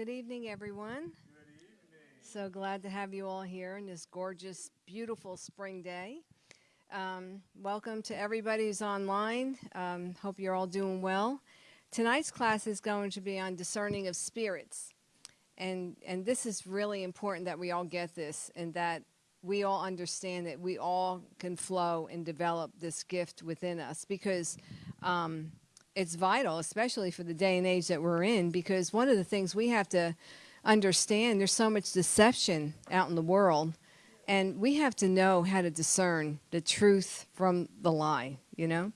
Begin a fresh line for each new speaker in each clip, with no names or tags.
Good evening, everyone. So glad to have you all here on this gorgeous, beautiful spring day. Um, welcome to everybody who's online. Um, hope you're all doing well. Tonight's class is going to be on discerning of spirits. And, and this is really important that we all get this and that we all understand that we all can flow and develop this gift within us because um, it's vital, especially for the day and age that we're in, because one of the things we have to understand there's so much deception out in the world, and we have to know how to discern the truth from the lie, you know?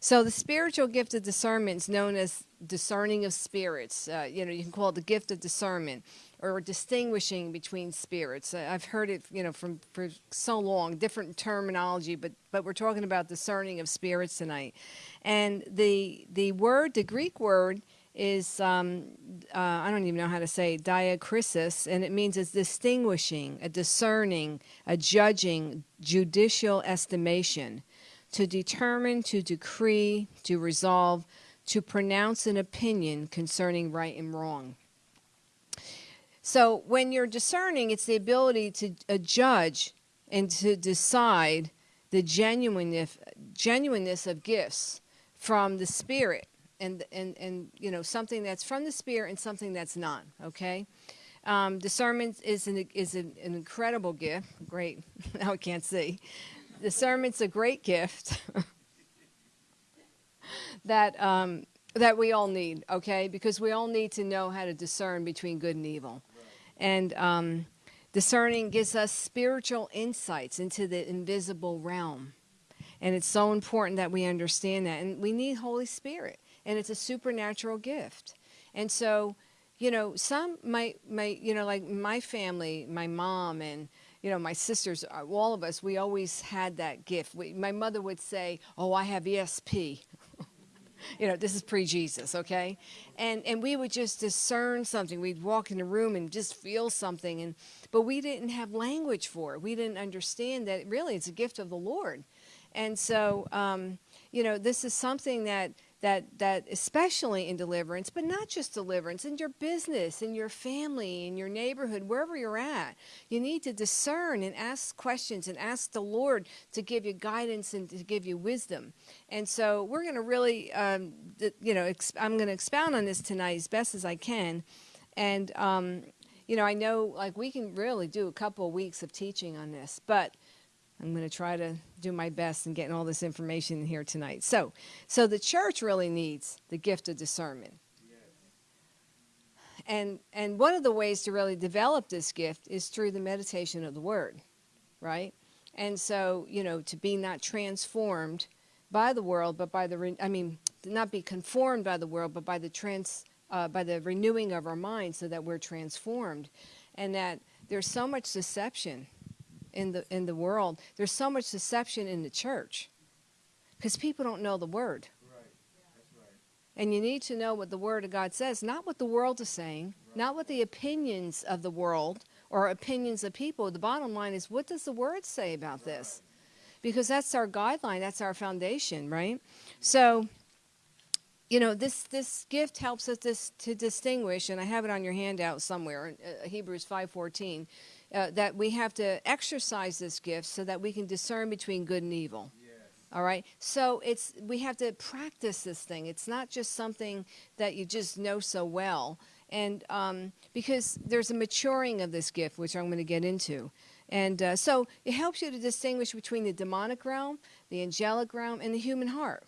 So the spiritual gift of discernment is known as discerning of spirits. Uh, you know, you can call it the gift of discernment or distinguishing between spirits. I've heard it, you know, from for so long, different terminology, but but we're talking about discerning of spirits tonight. And the the word, the Greek word is um, uh, I don't even know how to say it, and it means it's distinguishing, a discerning, a judging, judicial estimation, to determine, to decree, to resolve, to pronounce an opinion concerning right and wrong. So when you're discerning, it's the ability to uh, judge and to decide the genuineness, genuineness of gifts from the Spirit and, and, and, you know, something that's from the Spirit and something that's not, okay? Um, discernment is, an, is an, an incredible gift. Great. now I can't see. Discernment's a great gift that um, that we all need, okay? Because we all need to know how to discern between good and evil. And um, discerning gives us spiritual insights into the invisible realm. And it's so important that we understand that. And we need Holy Spirit, and it's a supernatural gift. And so, you know, some might you know, like my family, my mom, and you know, my sisters, uh, all of us, we always had that gift. We, my mother would say, "Oh, I have ESP." You know, this is pre-Jesus, okay? And and we would just discern something. We'd walk in the room and just feel something, and but we didn't have language for it. We didn't understand that really it's a gift of the Lord, and so um, you know, this is something that that that especially in deliverance but not just deliverance in your business in your family in your neighborhood wherever you're at you need to discern and ask questions and ask the lord to give you guidance and to give you wisdom. And so we're going to really um, you know i'm going to expound on this tonight as best as i can. And um, you know i know like we can really do a couple of weeks of teaching on this but I'm going to try to do my best in getting all this information here tonight. So, so the church really needs the gift of discernment. And and one of the ways to really develop this gift is through the meditation of the word, right? And so, you know, to be not transformed by the world, but by the I mean, not be conformed by the world, but by the trans uh, by the renewing of our minds, so that we're transformed, and that there's so much deception in the in the world. There's so much deception in the church because people don't know the word. Right. Right. And you need to know what the word of God says, not what the world is saying, right. not what the opinions of the world or opinions of people. The bottom line is what does the word say about this? Because that's our guideline, that's our foundation, right? So you know this this gift helps us this, to distinguish and i have it on your handout somewhere uh, hebrews 5.14 uh, that we have to exercise this gift so that we can discern between good and evil. Yes. All right. So it's we have to practice this thing. It's not just something that you just know so well. And um, because there's a maturing of this gift, which I'm going to get into. And uh, so it helps you to distinguish between the demonic realm, the angelic realm, and the human heart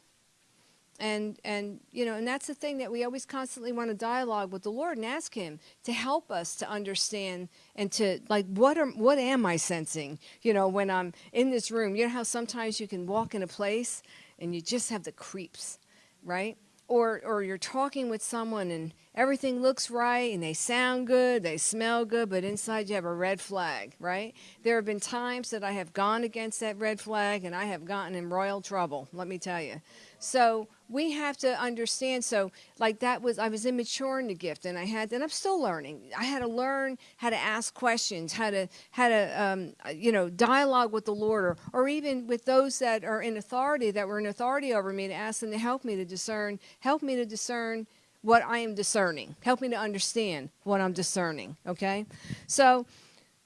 and and you know and that's the thing that we always constantly want to dialogue with the lord and ask him to help us to understand and to like what are what am i sensing you know when i'm in this room you know how sometimes you can walk in a place and you just have the creeps right or or you're talking with someone and everything looks right and they sound good, they smell good, but inside you have a red flag, right? There have been times that I have gone against that red flag and I have gotten in royal trouble, let me tell you. So we have to understand. So, like that was, I was immature in the gift, and I had, and I'm still learning. I had to learn how to ask questions, how to, how to, um, you know, dialogue with the Lord, or, or even with those that are in authority, that were in authority over me, to ask them to help me to discern, help me to discern what I am discerning. Help me to understand what I'm discerning. Okay? So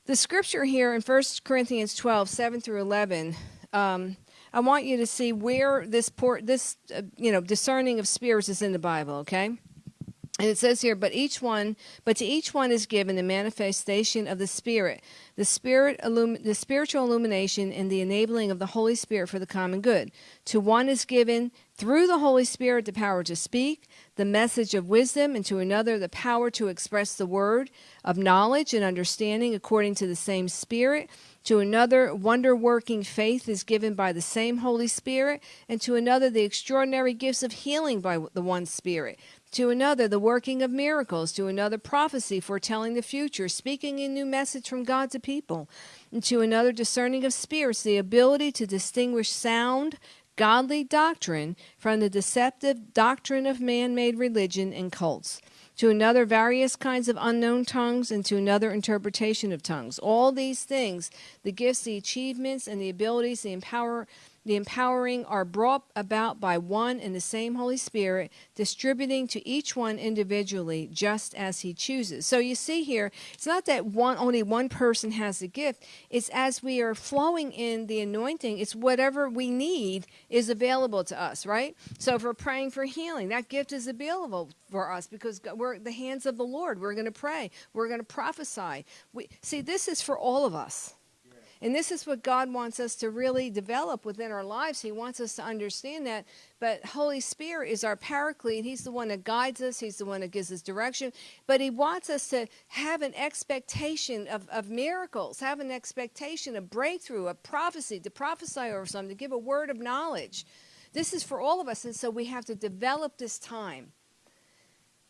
the scripture here in 1 Corinthians 12, 7 through 11, um, I want you to see where this port, this uh, you know, discerning of spirits is in the Bible. Okay? And it says here, but each one, but to each one is given the manifestation of the Spirit, the Spirit, illum- the spiritual illumination, and the enabling of the Holy Spirit for the common good. To one is given through the Holy Spirit the power to speak, the message of wisdom, and to another the power to express the word of knowledge and understanding according to the same Spirit. To another, wonder working faith is given by the same Holy Spirit, and to another, the extraordinary gifts of healing by the one Spirit. To another the working of miracles, to another prophecy foretelling the future, speaking a new message from God to people, and to another discerning of spirits, the ability to distinguish sound, godly doctrine from the deceptive doctrine of man made religion and cults. To another, various kinds of unknown tongues, and to another, interpretation of tongues. All these things, the gifts, the achievements, and the abilities, the empower, the empowering are brought about by one and the same Holy Spirit, distributing to each one individually just as he chooses. So you see here, it's not that one only one person has a gift. It's as we are flowing in the anointing, it's whatever we need is available to us, right? So if we're praying for healing, that gift is available for us because we're the hands of the Lord. We're going to pray. We're going to prophesy. We see this is for all of us. And this is what God wants us to really develop within our lives. He wants us to understand that. But Holy Spirit is our paraclete. He's the one that guides us, He's the one that gives us direction. But He wants us to have an expectation of, of miracles, have an expectation of breakthrough, of prophecy, to prophesy over something, to give a word of knowledge. This is for all of us. And so we have to develop this time.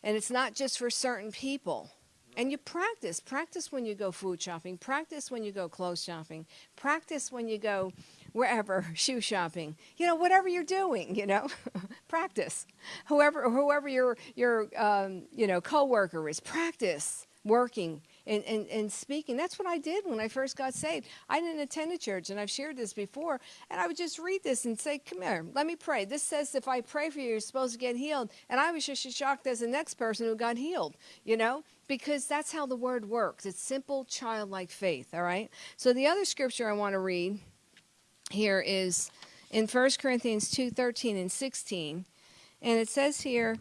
And it's not just for certain people. And you practice. Practice when you go food shopping. Practice when you go clothes shopping. Practice when you go wherever shoe shopping. You know, whatever you're doing. You know, practice. Whoever whoever your your um, you know coworker is, practice working and, and, and speaking. That's what I did when I first got saved. I didn't attend a church, and I've shared this before, and I would just read this and say, Come here, let me pray. This says if I pray for you, you're supposed to get healed. And I was just as shocked as the next person who got healed, you know, because that's how the word works. It's simple, childlike faith, all right? So the other scripture I want to read here is in 1 Corinthians 2 13 and 16. And it says here,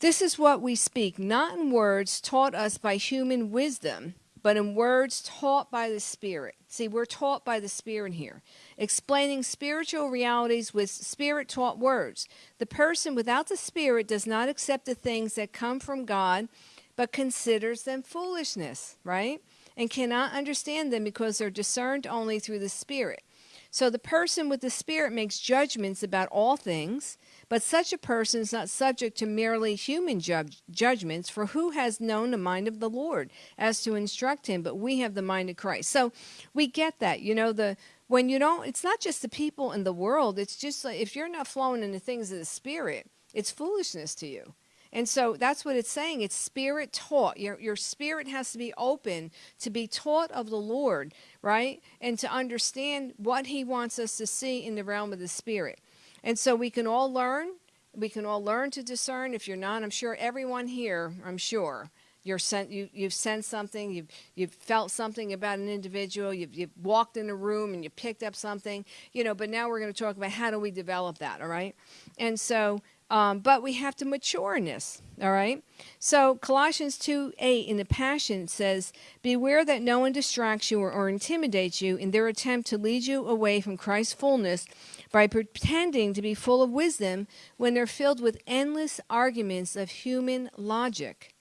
this is what we speak, not in words taught us by human wisdom, but in words taught by the Spirit. See, we're taught by the Spirit here, explaining spiritual realities with Spirit taught words. The person without the Spirit does not accept the things that come from God, but considers them foolishness, right? And cannot understand them because they're discerned only through the Spirit. So the person with the Spirit makes judgments about all things but such a person is not subject to merely human ju- judgments, for who has known the mind of the Lord as to instruct him? But we have the mind of Christ. So we get that. You know, the when you don't, it's not just the people in the world. It's just like if you're not flowing in the things of the Spirit, it's foolishness to you. And so that's what it's saying. It's spirit taught. Your, your spirit has to be open to be taught of the Lord, right? And to understand what He wants us to see in the realm of the spirit. And so we can all learn. We can all learn to discern. If you're not, I'm sure everyone here, I'm sure, you're sent, you, you've sensed something, you've, you've felt something about an individual, you've, you've walked in a room and you picked up something, you know, but now we're going to talk about how do we develop that, all right? And so um, but we have to mature in this, all right? So Colossians 2 8 in the Passion says, Beware that no one distracts you or, or intimidates you in their attempt to lead you away from Christ's fullness by pretending to be full of wisdom when they're filled with endless arguments of human logic.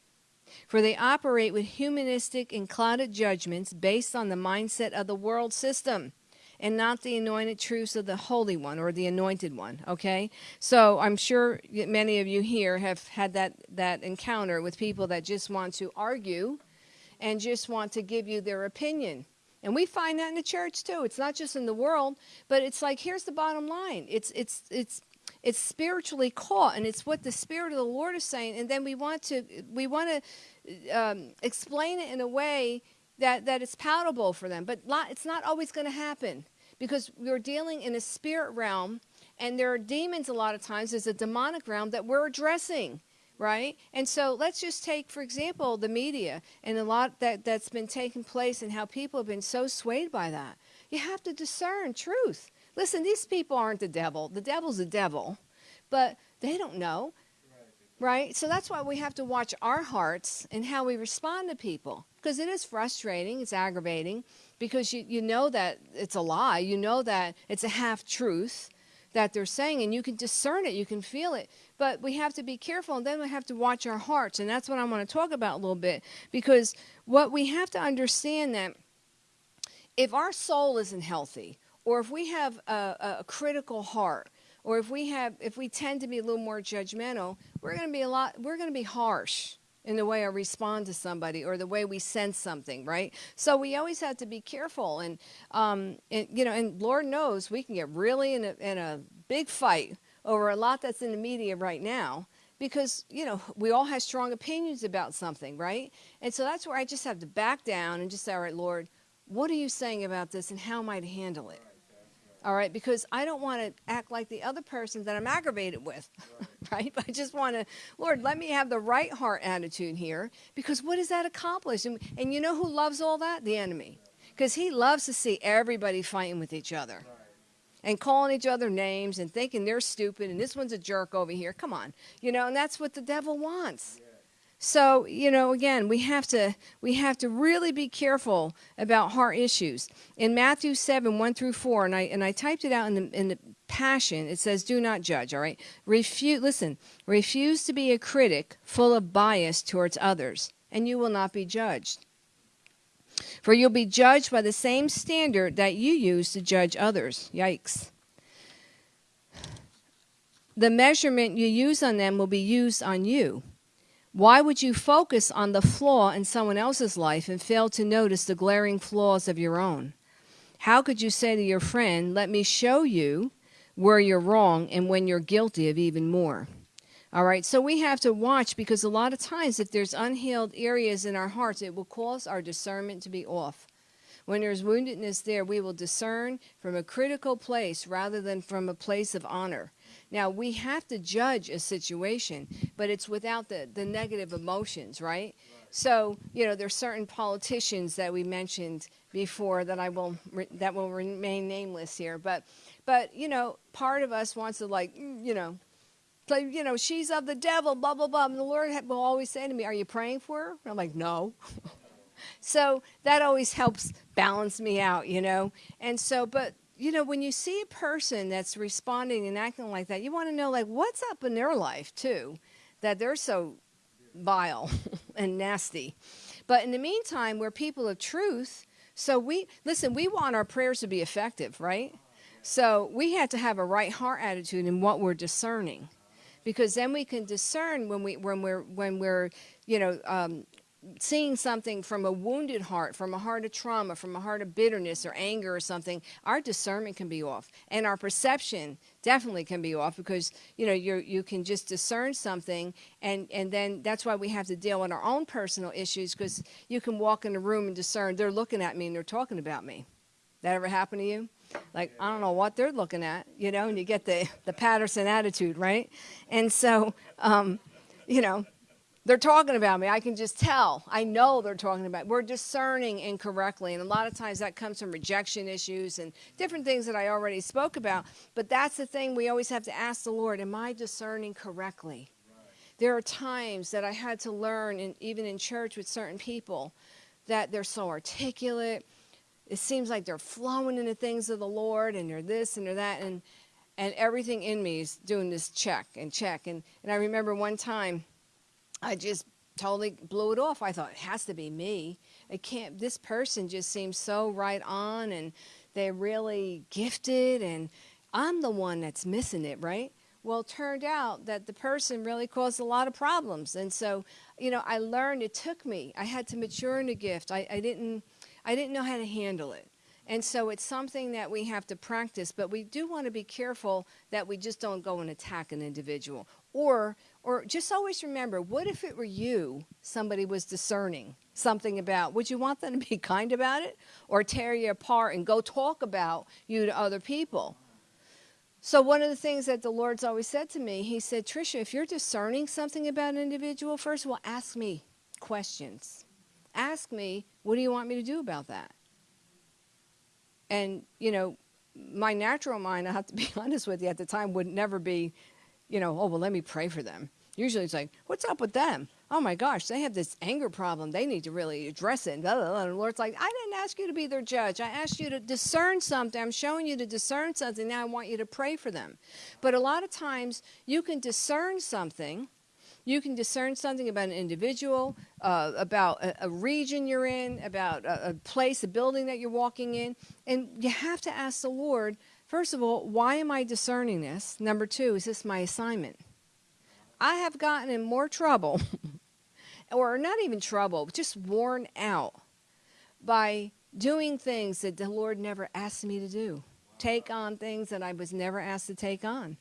For they operate with humanistic and clouded judgments based on the mindset of the world system and not the anointed truths of the Holy One or the Anointed One. Okay, so I'm sure many of you here have had that that encounter with people that just want to argue and just want to give you their opinion. And we find that in the church too. It's not just in the world, but it's like here's the bottom line. It's it's it's it's spiritually caught and it's what the spirit of the lord is saying and then we want to we want to um, explain it in a way that, that it's palatable for them. But it's not always going to happen because we're dealing in a spirit realm, and there are demons a lot of times. There's a demonic realm that we're addressing. right? And so let's just take, for example, the media and a lot that, that's been taking place and how people have been so swayed by that. You have to discern truth. Listen, these people aren't the devil. The devil's the devil, but they don't know, right? So that's why we have to watch our hearts and how we respond to people because it is frustrating, it's aggravating because you, you know that it's a lie, you know that it's a half truth that they're saying, and you can discern it, you can feel it. But we have to be careful, and then we have to watch our hearts, and that's what I want to talk about a little bit because what we have to understand that if our soul isn't healthy, or if we have a, a critical heart, or if we have if we tend to be a little more judgmental, we're going to be a lot we're going to be harsh in the way I respond to somebody or the way we sense something, right? So we always have to be careful, and, um, and you know, and Lord knows we can get really in a, in a big fight over a lot that's in the media right now because you know we all have strong opinions about something, right? And so that's where I just have to back down and just say, all right, Lord, what are you saying about this, and how am I to handle it? All right because i don't want to act like the other person that i'm aggravated with right, right? i just want to lord let me have the right heart attitude here because what does that accomplish and, and you know who loves all that the enemy because he loves to see everybody fighting with each other and calling each other names and thinking they're stupid and this one's a jerk over here come on you know and that's what the devil wants yeah. So, you know, again, we have to we have to really be careful about heart issues. In Matthew 7, 1 through 4, and I and I typed it out in the in the passion, it says, do not judge, all right? Refuse listen, refuse to be a critic full of bias towards others, and you will not be judged. For you'll be judged by the same standard that you use to judge others. Yikes. The measurement you use on them will be used on you. Why would you focus on the flaw in someone else's life and fail to notice the glaring flaws of your own? How could you say to your friend, Let me show you where you're wrong and when you're guilty of even more? All right, so we have to watch because a lot of times, if there's unhealed areas in our hearts, it will cause our discernment to be off. When there's woundedness there, we will discern from a critical place rather than from a place of honor. Now, we have to judge a situation, but it's without the, the negative emotions, right? So, you know, there's certain politicians that we mentioned before that I will that will remain nameless here, but but you know, part of us wants to like, mm, you know, play, you know, she's of the devil, blah blah blah. And the Lord will always say to me, "Are you praying for her?" And I'm like, "No." so that always helps balance me out, you know. And so, but you know, when you see a person that's responding and acting like that, you want to know, like, what's up in their life, too, that they're so vile and nasty. But in the meantime, we're people of truth. So we, listen, we want our prayers to be effective, right? So we have to have a right heart attitude in what we're discerning. Because then we can discern when we when we're when we're you know um, seeing something from a wounded heart, from a heart of trauma, from a heart of bitterness or anger or something, our discernment can be off, and our perception definitely can be off because you know you you can just discern something, and and then that's why we have to deal with our own personal issues because you can walk in a room and discern they're looking at me and they're talking about me. That ever happened to you? Like I don't know what they're looking at, you know, and you get the the Patterson attitude, right? And so, um, you know, they're talking about me. I can just tell. I know they're talking about. Me. We're discerning incorrectly, and a lot of times that comes from rejection issues and different things that I already spoke about. But that's the thing we always have to ask the Lord: Am I discerning correctly? Right. There are times that I had to learn, and even in church with certain people, that they're so articulate. It seems like they're flowing in the things of the Lord, and they're this and they're that, and and everything in me is doing this check and check. And and I remember one time I just totally blew it off. I thought it has to be me. It can't. This person just seems so right on, and they're really gifted, and I'm the one that's missing it, right? Well, it turned out that the person really caused a lot of problems, and so you know, I learned. It took me. I had to mature in the gift. I, I didn't. I didn't know how to handle it. And so it's something that we have to practice, but we do want to be careful that we just don't go and attack an individual. Or or just always remember, what if it were you, somebody was discerning something about? Would you want them to be kind about it or tear you apart and go talk about you to other people? So, one of the things that the Lord's always said to me, He said, Trisha, if you're discerning something about an individual, first of all, ask me questions. Ask me, what do you want me to do about that? And, you know, my natural mind, I have to be honest with you, at the time would never be, you know, oh, well, let me pray for them. Usually it's like, what's up with them? Oh my gosh, they have this anger problem. They need to really address it. And the Lord's like, I didn't ask you to be their judge. I asked you to discern something. I'm showing you to discern something. Now I want you to pray for them. But a lot of times you can discern something. You can discern something about an individual, uh, about a, a, region you're in, about a, a place, a building that you're walking in. And you have to ask the Lord, first of all, why am I discerning this? Number two, is this my assignment? I have gotten in more trouble, or not even trouble, just worn out by doing things that the Lord never asked me to do, take on things that I was never asked to take on.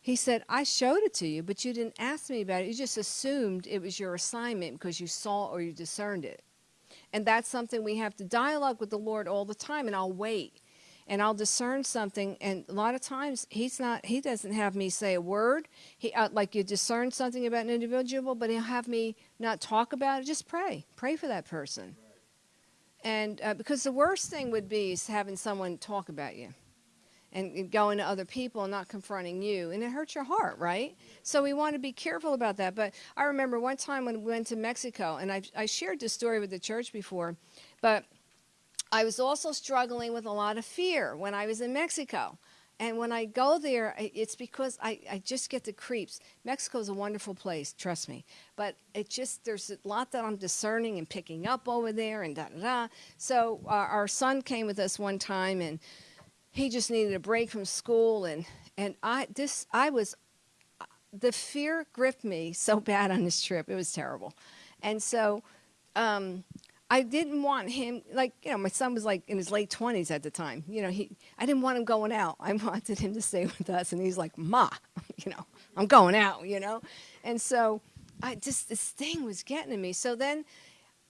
He said, I showed it to you, but you didn't ask me about it. You just assumed it was your assignment because you saw or you discerned it. And that's something we have to dialogue with the Lord all the time, and I'll wait and I'll discern something. And a lot of times he's not, he doesn't have me say a word. He uh, like you discern something about an individual, but he'll have me not talk about it. Just pray, pray for that person. And uh, because the worst thing would be is having someone talk about you and going to other people and not confronting you and it hurts your heart right so we want to be careful about that but i remember one time when we went to mexico and i, I shared this story with the church before but I was also struggling with a lot of fear when I was in Mexico. And when I go there, it's because I, I just get the creeps. Mexico is a wonderful place, trust me. But it just, there's a lot that I'm discerning and picking up over there and da da da. So uh, our son came with us one time and he just needed a break from school. And, and I, this, I was, the fear gripped me so bad on this trip. It was terrible. And so, um, I didn't want him like you know my son was like in his late twenties at the time. You know he I didn't want him going out. I wanted him to stay with us, and he's like, "Ma, you know I'm going out." You know, and so I just this thing was getting to me. So then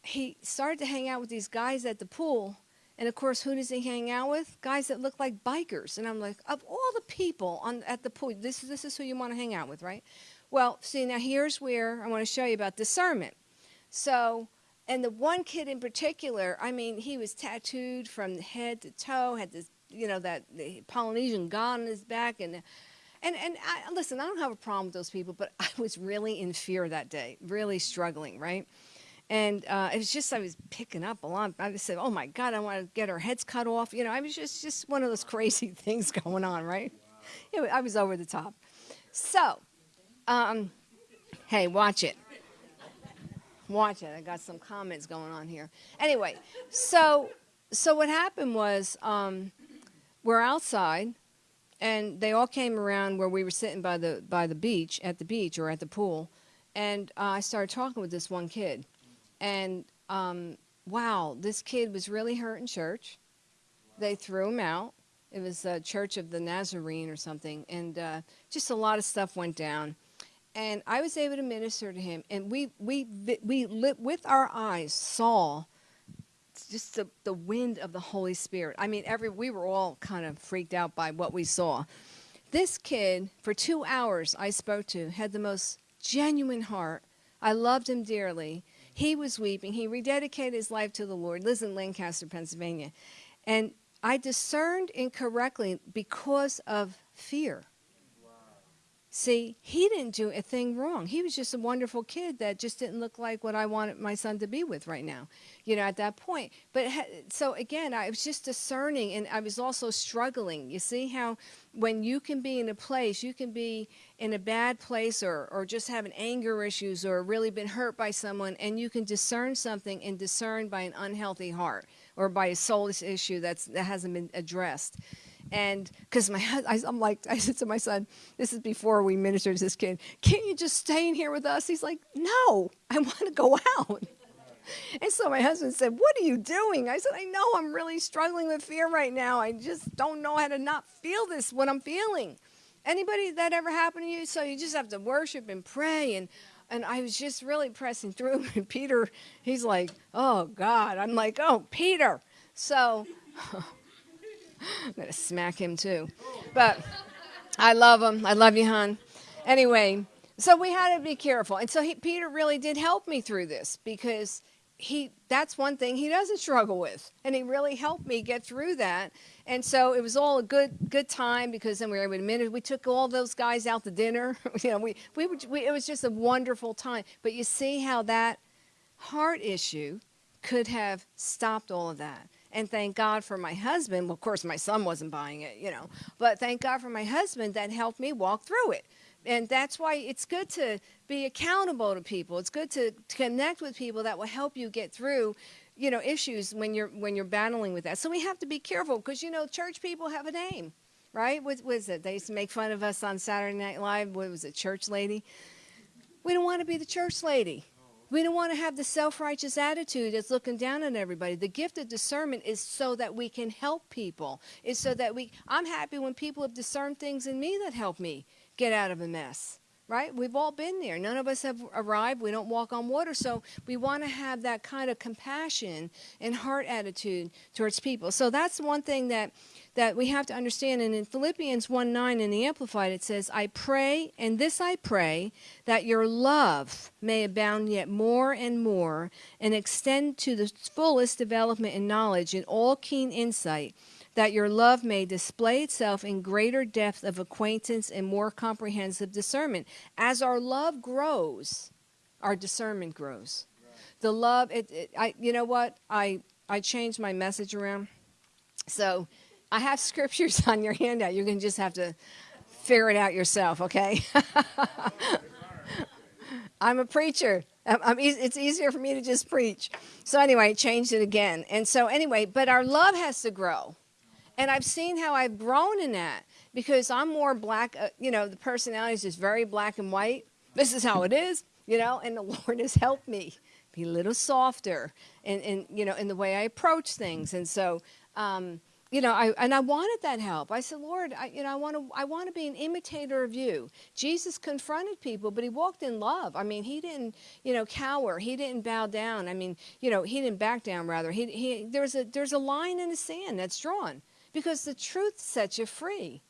he started to hang out with these guys at the pool, and of course, who does he hang out with? Guys that look like bikers. And I'm like, of all the people on at the pool, this this is who you want to hang out with, right? Well, see now here's where I want to show you about discernment. So and the one kid in particular, I mean, he was tattooed from head to toe, had this, you know, that the Polynesian god on his back, and and and I, listen, I don't have a problem with those people, but I was really in fear that day, really struggling, right? And uh, it was just I was picking up a lot. I just said, "Oh my God, I want to get our heads cut off." You know, I was just just one of those crazy things going on, right? Wow. I was over the top. So, um, hey, watch it. Watch it. I got some comments going on here. Anyway, so so what happened was um, we're outside, and they all came around where we were sitting by the by the beach at the beach or at the pool, and uh, I started talking with this one kid, and um, wow, this kid was really hurt in church. They threw him out. It was a Church of the Nazarene or something, and uh, just a lot of stuff went down and I was able to minister to him, and we we we lit with our eyes saw just the, the wind of the Holy Spirit. I mean, every we were all kind of freaked out by what we saw. This kid, for two hours, I spoke to, had the most genuine heart. I loved him dearly. He was weeping. He rededicated his life to the Lord. Lives in Lancaster, Pennsylvania, and I discerned incorrectly because of fear. See, he didn't do a thing wrong. He was just a wonderful kid that just didn't look like what I wanted my son to be with right now, you know, at that point. But so again, I was just discerning and I was also struggling. You see how when you can be in a place, you can be in a bad place or, or just having anger issues or really been hurt by someone and you can discern something and discern by an unhealthy heart or by a soulless issue that's, that hasn't been addressed. And because my, I, I'm like, I said to my son, this is before we ministered to this kid, can't you just stay in here with us? He's like, no, I want to go out. And so my husband said, What are you doing? I said, I know I'm really struggling with fear right now. I just don't know how to not feel this, what I'm feeling. Anybody that ever happened to you? So you just have to worship and pray. And, and I was just really pressing through. And Peter, he's like, Oh God. I'm like, Oh, Peter. So I'm going to smack him too. But I love him. I love you, hon. Anyway, so we had to be careful. And so he, Peter really did help me through this because he that's one thing he doesn't struggle with and he really helped me get through that and so it was all a good good time because then we were able to minute we took all those guys out to dinner you know we, we, we it was just a wonderful time but you see how that heart issue could have stopped all of that and thank God for my husband. Well, of course, my son wasn't buying it, you know, but thank God for my husband that helped me walk through it and that's why it's good to be accountable to people. It's good to, to connect with people that will help you get through you know issues when you're when you're battling with that. So we have to be careful because you know church people have a name, right? What was it? They used to make fun of us on Saturday Night Live. What was it? Church lady. We don't want to be the church lady. We don't want to have the self righteous attitude that's looking down on everybody. The gift of discernment is so that we can help people. It's so that we, I'm happy when people have discerned things in me that help me get out of a mess right? We've all been there. None of us have arrived. We don't walk on water. So we want to have that kind of compassion and heart attitude towards people. So that's one thing that, that we have to understand. And in Philippians 1 9 in the Amplified, it says, I pray, and this I pray, that your love may abound yet more and more and extend to the fullest development in knowledge and all keen insight that your love may display itself in greater depth of acquaintance and more comprehensive discernment. As our love grows, our discernment grows. The love, it, it, I, you know what? I, I changed my message around. So I have scriptures on your handout. You're going to just have to figure it out yourself, okay? I'm a preacher. I'm, it's easier for me to just preach. So anyway, I changed it again. And so anyway, but our love has to grow. And I've seen how I've grown in that because I'm more black, uh, you know, the personality is just very black and white. This is how it is, you know, and the Lord has helped me be a little softer and, and you know, in the way I approach things. And so, um, you know, I and I wanted that help. I said, Lord, I, you know, I want to, I want to be an imitator of you. Jesus confronted people, but he walked in love. I mean, he didn't, you know, cower. He didn't bow down. I mean, you know, he didn't back down. Rather, he, he there's a there's a line in the sand that's drawn because the truth sets you free.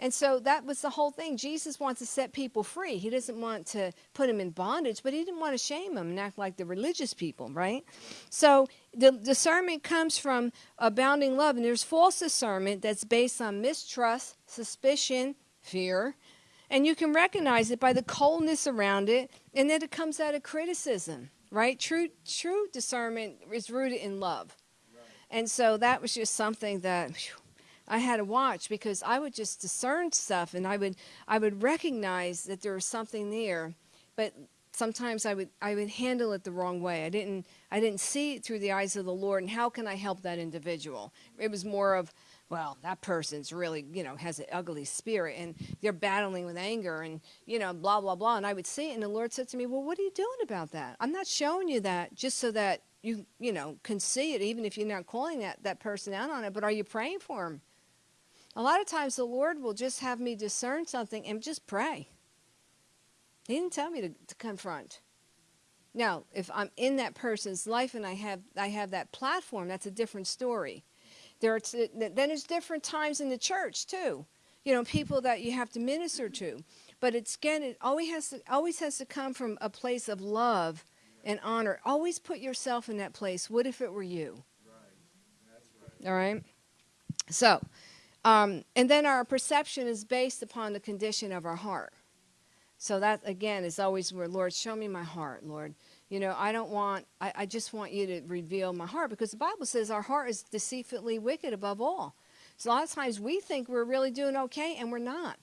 And so that was the whole thing. Jesus wants to set people free. He doesn't want to put them in bondage, but he didn't want to shame them and act like the religious people, right? So the discernment comes from abounding love, and there's false discernment that's based on mistrust, suspicion, fear, and you can recognize it by the coldness around it, and then it comes out of criticism, right? True, true discernment is rooted in love. And so that was just something that whew, I had to watch because I would just discern stuff and I would I would recognize that there was something there, but sometimes I would I would handle it the wrong way. I didn't I didn't see it through the eyes of the Lord and how can I help that individual? It was more of well, that person's really, you know, has an ugly spirit and they're battling with anger and, you know, blah, blah, blah. And I would see it. And the Lord said to me, Well, what are you doing about that? I'm not showing you that just so that you you know can see it even if you're not calling that that person out on it but are you praying for them a lot of times the lord will just have me discern something and just pray. He didn't tell me to, to confront. Now if i'm in that person's life and i have i have that platform that's a different story. There are then there's different times in the church too you know people that you have to minister to. But it's again it always has to always has to come from a place of love and honor. Always put yourself in that place. What if it were you? Right. right. All right. So, um, and then our perception is based upon the condition of our heart. So that again is always where Lord, show me my heart, Lord. You know, I don't want, I, I just want you to reveal my heart because the Bible says our heart is deceitfully wicked above all. So a lot of times we think we're really doing okay and we're not.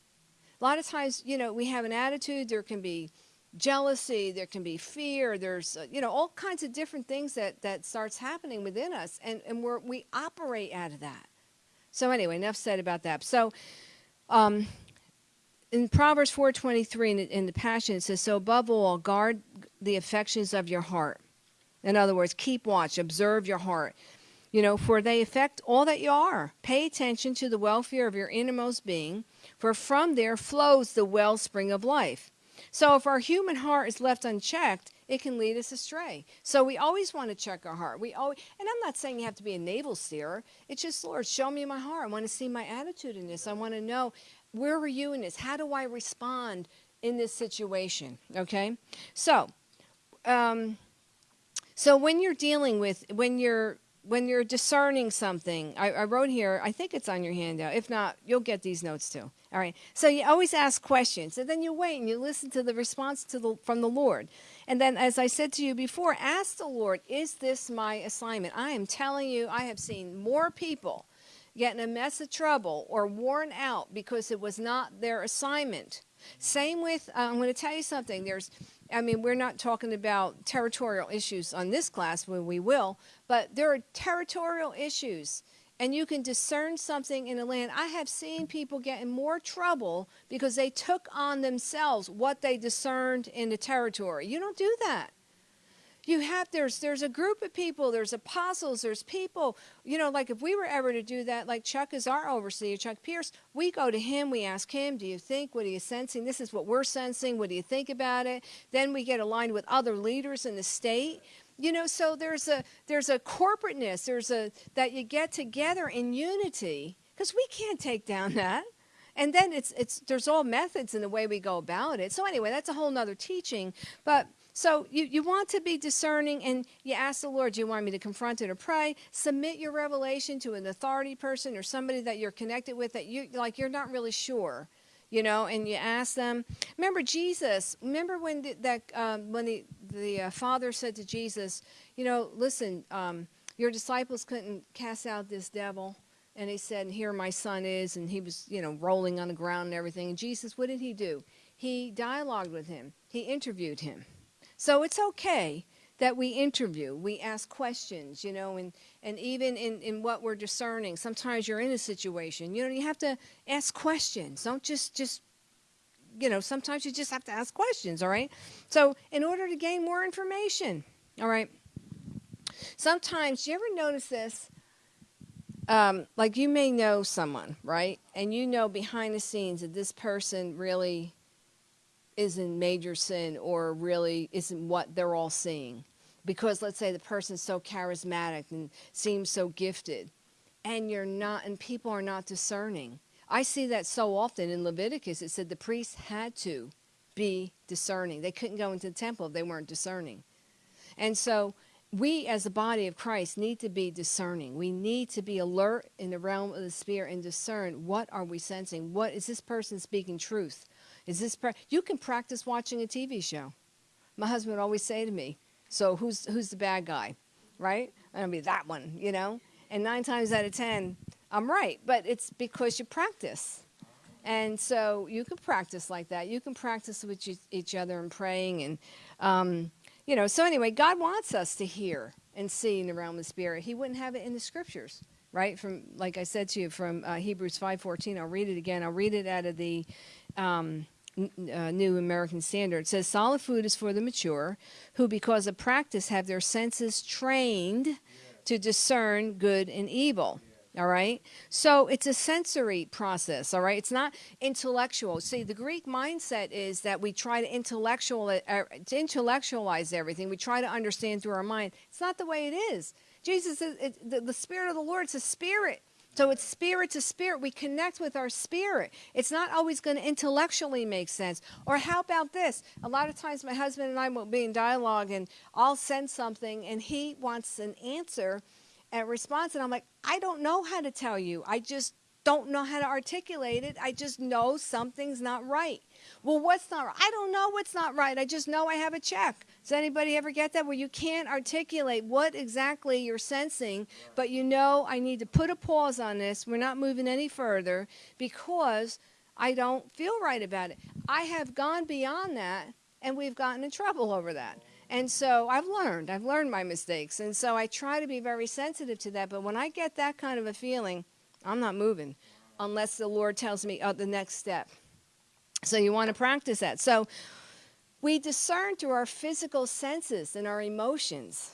A lot of times, you know, we have an attitude, there can be jealousy there can be fear there's uh, you know all kinds of different things that that starts happening within us and and we we operate out of that. So anyway enough said about that. So um, in proverbs 4.23 in, in the passion it says so above all guard the affections of your heart. In other words keep watch observe your heart. You know for they affect all that you are. Pay attention to the welfare of your innermost being for from there flows the wellspring of life So if our human heart is left unchecked, it can lead us astray. So we always want to check our heart. We always, and I'm not saying you have to be a navel steerer. It's just, Lord, show me my heart. I want to see my attitude in this. I want to know where are you in this? How do I respond in this situation? Okay. So, um, so when you're dealing with when you're when you're discerning something, I, I, wrote here, I think it's on your handout. If not, you'll get these notes too. All right. So you always ask questions, and then you wait and you listen to the response to the, from the Lord. And then, as I said to you before, ask the Lord, is this my assignment? I am telling you, I have seen more people get in a mess of trouble or worn out because it was not their assignment. Same with, uh, I'm going to tell you something. There's I mean, we're not talking about territorial issues on this class, when we will, but there are territorial issues, and you can discern something in a land. I have seen people get in more trouble because they took on themselves what they discerned in the territory. You don't do that you have there's there's a group of people there's apostles there's people you know like if we were ever to do that like chuck is our overseer chuck pierce we go to him we ask him do you think what are you sensing? This is what we're sensing what do you think about it? Then we get aligned with other leaders in the state. You know so there's a there's a corporateness there's a that you get together in unity because we can't take down that. And then it's it's there's all methods in the way we go about it. So anyway that's a whole nother teaching. But so you, you want to be discerning and you ask the Lord, do you want me to confront it or pray? Submit your revelation to an authority person or somebody that you're connected with that you like you're not really sure. You know, and you ask them. Remember Jesus. Remember when the, that um, when the the uh, father said to Jesus, you know, listen, um, your disciples couldn't cast out this devil, and he said, "Here my son is," and he was, you know, rolling on the ground and everything. And Jesus, what did he do? He dialogued with him. He interviewed him. So it's okay that we interview, we ask questions, you know, and, and even in, in what we're discerning, sometimes you're in a situation, you know, you have to ask questions. Don't just, just, you know, sometimes you just have to ask questions, all right? So in order to gain more information, all right? Sometimes, you ever notice this? Um, like you may know someone, right? And you know behind the scenes that this person really is in major sin or really isn't what they're all seeing. Because let's say the person's so charismatic and seems so gifted, and you're not, and people are not discerning. I see that so often in Leviticus. It said the priests had to be discerning. They couldn't go into the temple if they weren't discerning. And so we as the body of Christ need to be discerning. We need to be alert in the realm of the spirit and discern what are we sensing? What is this person speaking truth? Is this you can practice watching a TV show? My husband would always say to me, "So who's who's the bad guy?" Right? And I'll be that one, you know. And nine times out of ten, I'm right, but it's because you practice. And so you can practice like that. You can practice with each other and praying, and um, you know. So anyway, God wants us to hear and see in the realm of the spirit. He wouldn't have it in the scriptures right from like i said to you from uh, hebrews 5.14 i'll read it again i'll read it out of the um, uh, New American Standard. It says solid food is for the mature, who because of practice have their senses trained to discern good and evil. All right. So it's a sensory process. All right. It's not intellectual. See, the Greek mindset is that we try to intellectual uh, to intellectualize everything. We try to understand through our mind. It's not the way it is. Jesus, is, it, the, the Spirit of the Lord, it's a spirit. So it's spirit to spirit. We connect with our spirit. It's not always going to intellectually make sense. Or how about this? A lot of times my husband and I will be in dialogue and I'll send something and he wants an answer and response. And I'm like, I don't know how to tell you. I just don't know how to articulate it. I just know something's not right. Well, what's not right? I don't know what's not right. I just know I have a check. Does anybody ever get that where you can't articulate what exactly you're sensing, but you know I need to put a pause on this. We're not moving any further because I don't feel right about it. I have gone beyond that and we've gotten in trouble over that. And so I've learned. I've learned my mistakes. And so I try to be very sensitive to that. But when I get that kind of a feeling, I'm not moving unless the Lord tells me oh, the next step. So you want to practice that. So we discern through our physical senses and our emotions.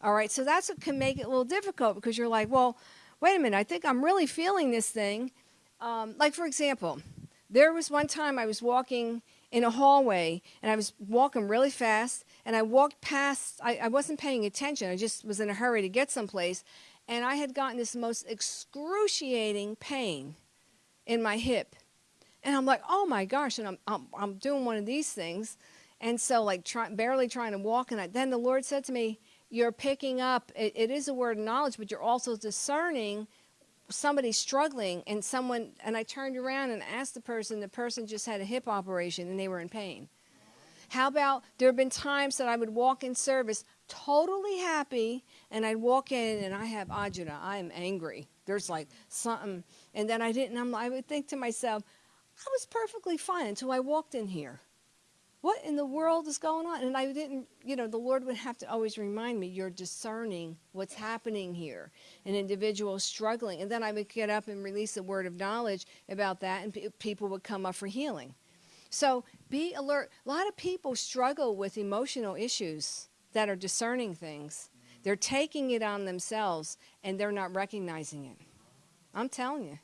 All right, so that's what can make it a little difficult because you're like, well, wait a minute, I think I'm really feeling this thing. Um, like, for example, there was one time I was walking in a hallway and I was walking really fast and I walked past, I, I wasn't paying attention. I just was in a hurry to get someplace. And I had gotten this most excruciating pain in my hip. And I'm like, oh my gosh. And I'm, I'm, I'm doing one of these things. And so, like, try, barely trying to walk. And I, then the Lord said to me, You're picking up, it, it is a word of knowledge, but you're also discerning somebody struggling and someone and I turned around and asked the person the person just had a hip operation and they were in pain. How about there have been times that I would walk in service totally happy and I'd walk in and I have agita. I am angry. There's like something and then I didn't I'm, I would think to myself, I was perfectly fine until I walked in here what in the world is going on? And I didn't, you know, the Lord would have to always remind me, you're discerning what's happening here. An individual struggling. And then I would get up and release a word of knowledge about that, and people would come up for healing. So be alert. A lot of people struggle with emotional issues that are discerning things. They're taking it on themselves and they're not recognizing it. I'm telling you.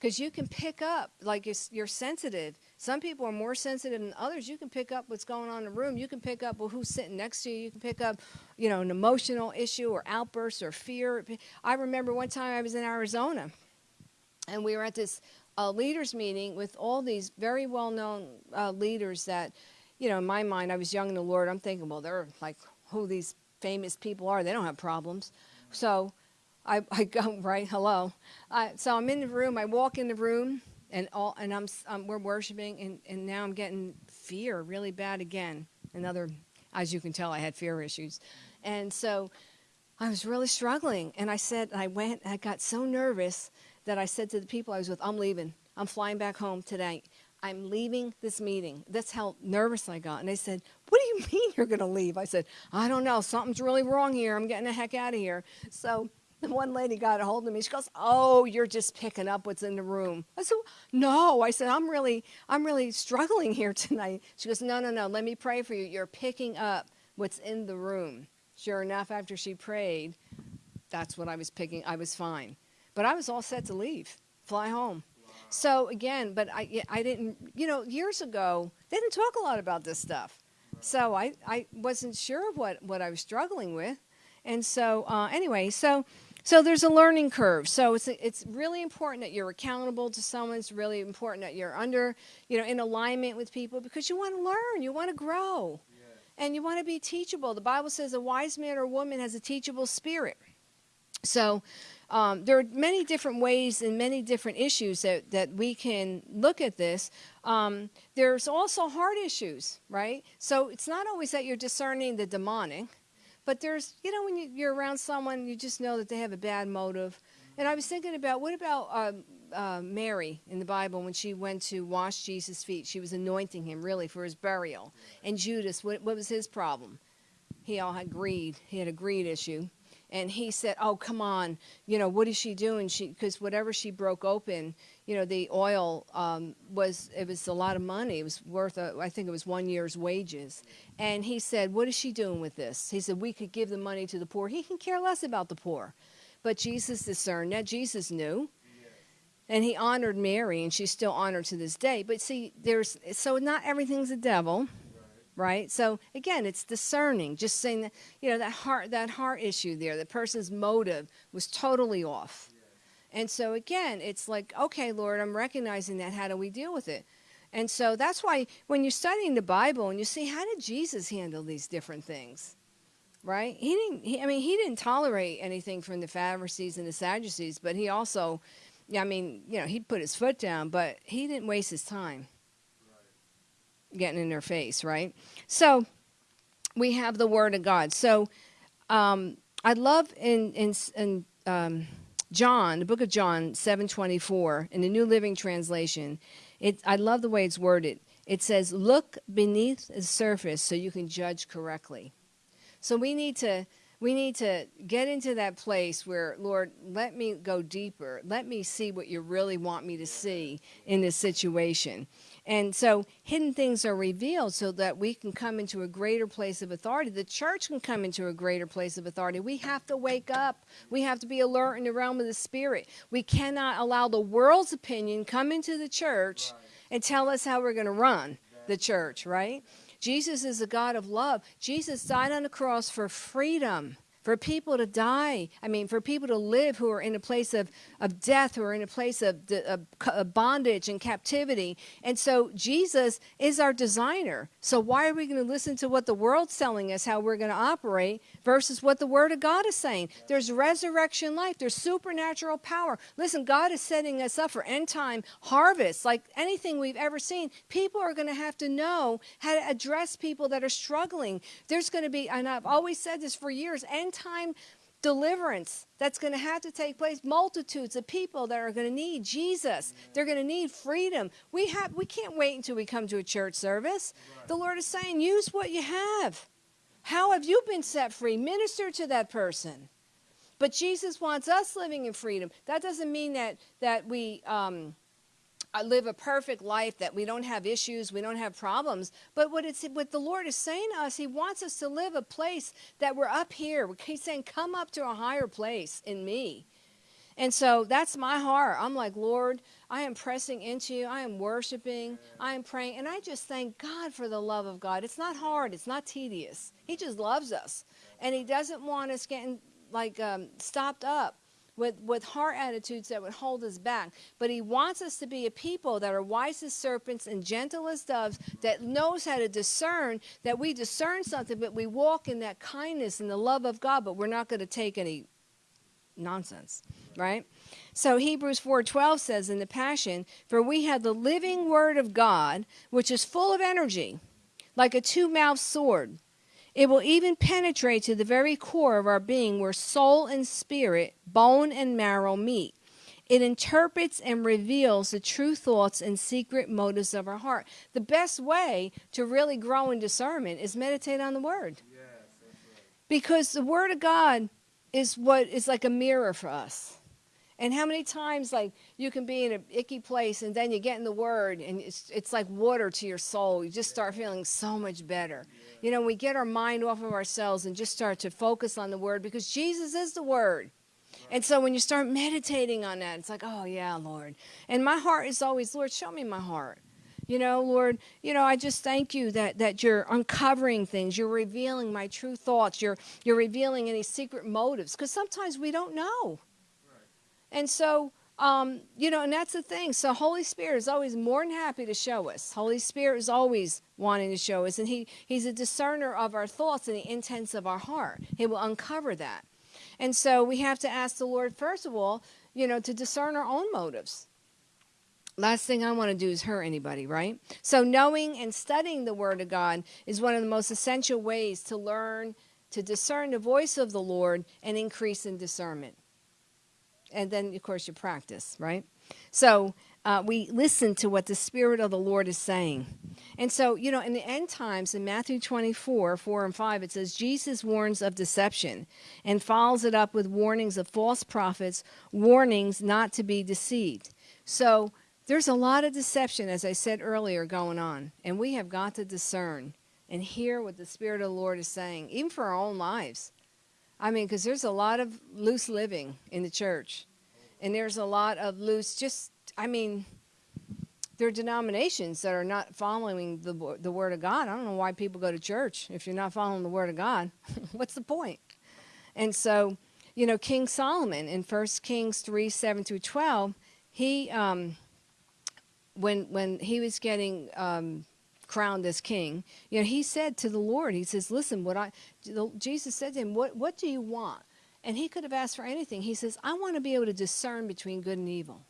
Because you can pick up, like you're sensitive some people are more sensitive than others. You can pick up what's going on in the room. You can pick up well, who's sitting next to you. You can pick up, you know, an emotional issue or outburst or fear. I remember one time I was in Arizona, and we were at this uh, leaders meeting with all these very well-known uh, leaders that, you know, in my mind, I was young in the Lord. I'm thinking, well, they're like who these famous people are. They don't have problems. So I, I go right. Hello. So I'm in the room. I walk in the room and all and I'm um, we're worshiping and and now I'm getting fear really bad again. Another, as you can tell, I had fear issues, and so I was really struggling. And I said I went. I got so nervous that I said to the people I was with, "I'm leaving. I'm flying back home today." I'm leaving this meeting. That's how nervous I got. And they said, What do you mean you're going to leave? I said, I don't know. Something's really wrong here. I'm getting the heck out of here. So the one lady got a hold of me. She goes, "Oh, you're just picking up what's in the room." I said, "No." I said, "I'm really, I'm really struggling here tonight." She goes, "No, no, no. Let me pray for you. You're picking up what's in the room." Sure enough, after she prayed, that's what I was picking. I was fine, but I was all set to leave, fly home. So again, but I, I didn't, you know, years ago they didn't talk a lot about this stuff, so I, I wasn't sure what what I was struggling with, and so uh, anyway, so so there's a learning curve. So it's it's really important that you're accountable to someone. It's really important that you're under, you know, in alignment with people because you want to learn, you want to grow, and you want to be teachable. The Bible says a wise man or woman has a teachable spirit. So um, there are many different ways and many different issues that, that we can look at this. Um, there's also heart issues, right? So it's not always that you're discerning the demonic but there's, you know, when you, you're around someone, you just know that they have a bad motive. And I was thinking about what about uh, uh, Mary in the Bible when she went to wash Jesus' feet? She was anointing him really for his burial. And Judas, what, what was his problem? He all had greed. He had a greed issue and he said, "Oh, come on, you know what is she doing? She because whatever she broke open, you know, the oil um, was it was a lot of money. It was worth a, I think it was one year's wages." And he said, "What is she doing with this?" He said, "We could give the money to the poor. He can care less about the poor." But Jesus discerned that. Jesus knew. And he honored Mary, and she's still honored to this day. But see, there's so not everything's a devil right? So again it's discerning just saying that you know that heart that heart issue there the person's motive was totally off. And so again it's like okay lord i'm recognizing that. How do we deal with it? And so that's why when you're studying the bible and you see how did jesus handle these different things right? He didn't he, i mean he didn't tolerate anything from the pharisees and the sadducees but he also i mean you know he put his foot down but he didn't waste his time getting in their face, right? So we have the Word of God. So um, I love in in, in um, John, the book of John, seven twenty four, in the New Living Translation. It I love the way it's worded. It says, "Look beneath the surface so you can judge correctly." So we need to we need to get into that place where lord let me go deeper let me see what you really want me to see in this situation and so hidden things are revealed so that we can come into a greater place of authority. The church can come into a greater place of authority. We have to wake up. We have to be alert in the realm of the spirit. We cannot allow the world's opinion come into the church right. and tell us how we're going to run the church, right? Jesus is a God of love. Jesus died on the cross for freedom for people to die. I mean, for people to live who are in a place of, of death, who are in a place of, of, of, bondage and captivity. And so Jesus is our designer. So why are we going to listen to what the world's telling us how we're going to operate versus what the Word of God is saying? There's resurrection life, there's supernatural power. Listen, God is setting us up for end time harvest, like anything we've ever seen. People are going to have to know how to address people that are struggling. There's going to be, and I've always said this for years, end end time deliverance that's going to have to take place. Multitudes of people that are going to need jesus. They're going to need freedom. We have we can't wait until we come to a church service. The lord is saying use what you have. How have you been set free? Minister to that person. But jesus wants us living in freedom. That doesn't mean that that we um, live a perfect life, that we don't have issues, we don't have problems. But what it's what the Lord is saying to us, He wants us to live a place that we're up here. He's saying, "Come up to a higher place in me." And so that's my heart. I'm like, Lord, I am pressing into you. I am worshiping. I am praying. And I just thank God for the love of God. It's not hard, it's not tedious. He just loves us. And He doesn't want us getting like um, stopped up with, with heart attitudes that would hold us back. But he wants us to be a people that are wise as serpents and gentle as doves, that knows how to discern, that we discern something, but we walk in that kindness and the love of God, but we're not going to take any nonsense, right? So Hebrews 4:12 says in the Passion, "For we have the living word of God, which is full of energy, like a two-mouthed sword." It will even penetrate to the very core of our being where soul and spirit, bone and marrow meet. It interprets and reveals the true thoughts and secret motives of our heart. The best way to really grow in discernment is meditate on the Word. Yes, right. Because the Word of God is what is like a mirror for us. And how many times, like, you can be in an icky place and then you get in the Word and it's, it's like water to your soul. You just start feeling so much better. You know, we get our mind off of ourselves and just start to focus on the Word because Jesus is the Word. And so when you start meditating on that, it's like, oh, yeah, Lord. And my heart is always, Lord, show me my heart. You know, Lord, you know, I just thank you that, that you're uncovering things. You're revealing my true thoughts. You're, you're revealing any secret motives because sometimes we don't know. And so, um, you know, and that's the thing. So, Holy Spirit is always more than happy to show us. Holy Spirit is always wanting to show us, and he He's a discerner of our thoughts and the intents of our heart. He will uncover that. And so, we have to ask the Lord first of all, you know, to discern our own motives. Last thing I want to do is hurt anybody, right? So, knowing and studying the Word of God is one of the most essential ways to learn to discern the voice of the Lord and increase in discernment and then of course you practice, right? So uh, we listen to what the Spirit of the Lord is saying. And so, you know, in the end times, in Matthew 24, 4 and 5, it says, Jesus warns of deception and follows it up with warnings of false prophets, warnings not to be deceived. So there's a lot of deception, as I said earlier, going on. And we have got to discern and hear what the Spirit of the Lord is saying, even for our own lives. I mean, because there's a lot of loose living in the church. And there's a lot of loose, just, I mean, there are denominations that are not following the, the Word of God. I don't know why people go to church if you're not following the Word of God. What's the point? And so, you know, King Solomon in 1 Kings 3 7 through 12, he, um, when, when he was getting um, crowned as king, you know, he said to the Lord, he says, listen, what I, Jesus said to him, what, what do you want? And he could have asked for anything. He says, I want to be able to discern between good and evil.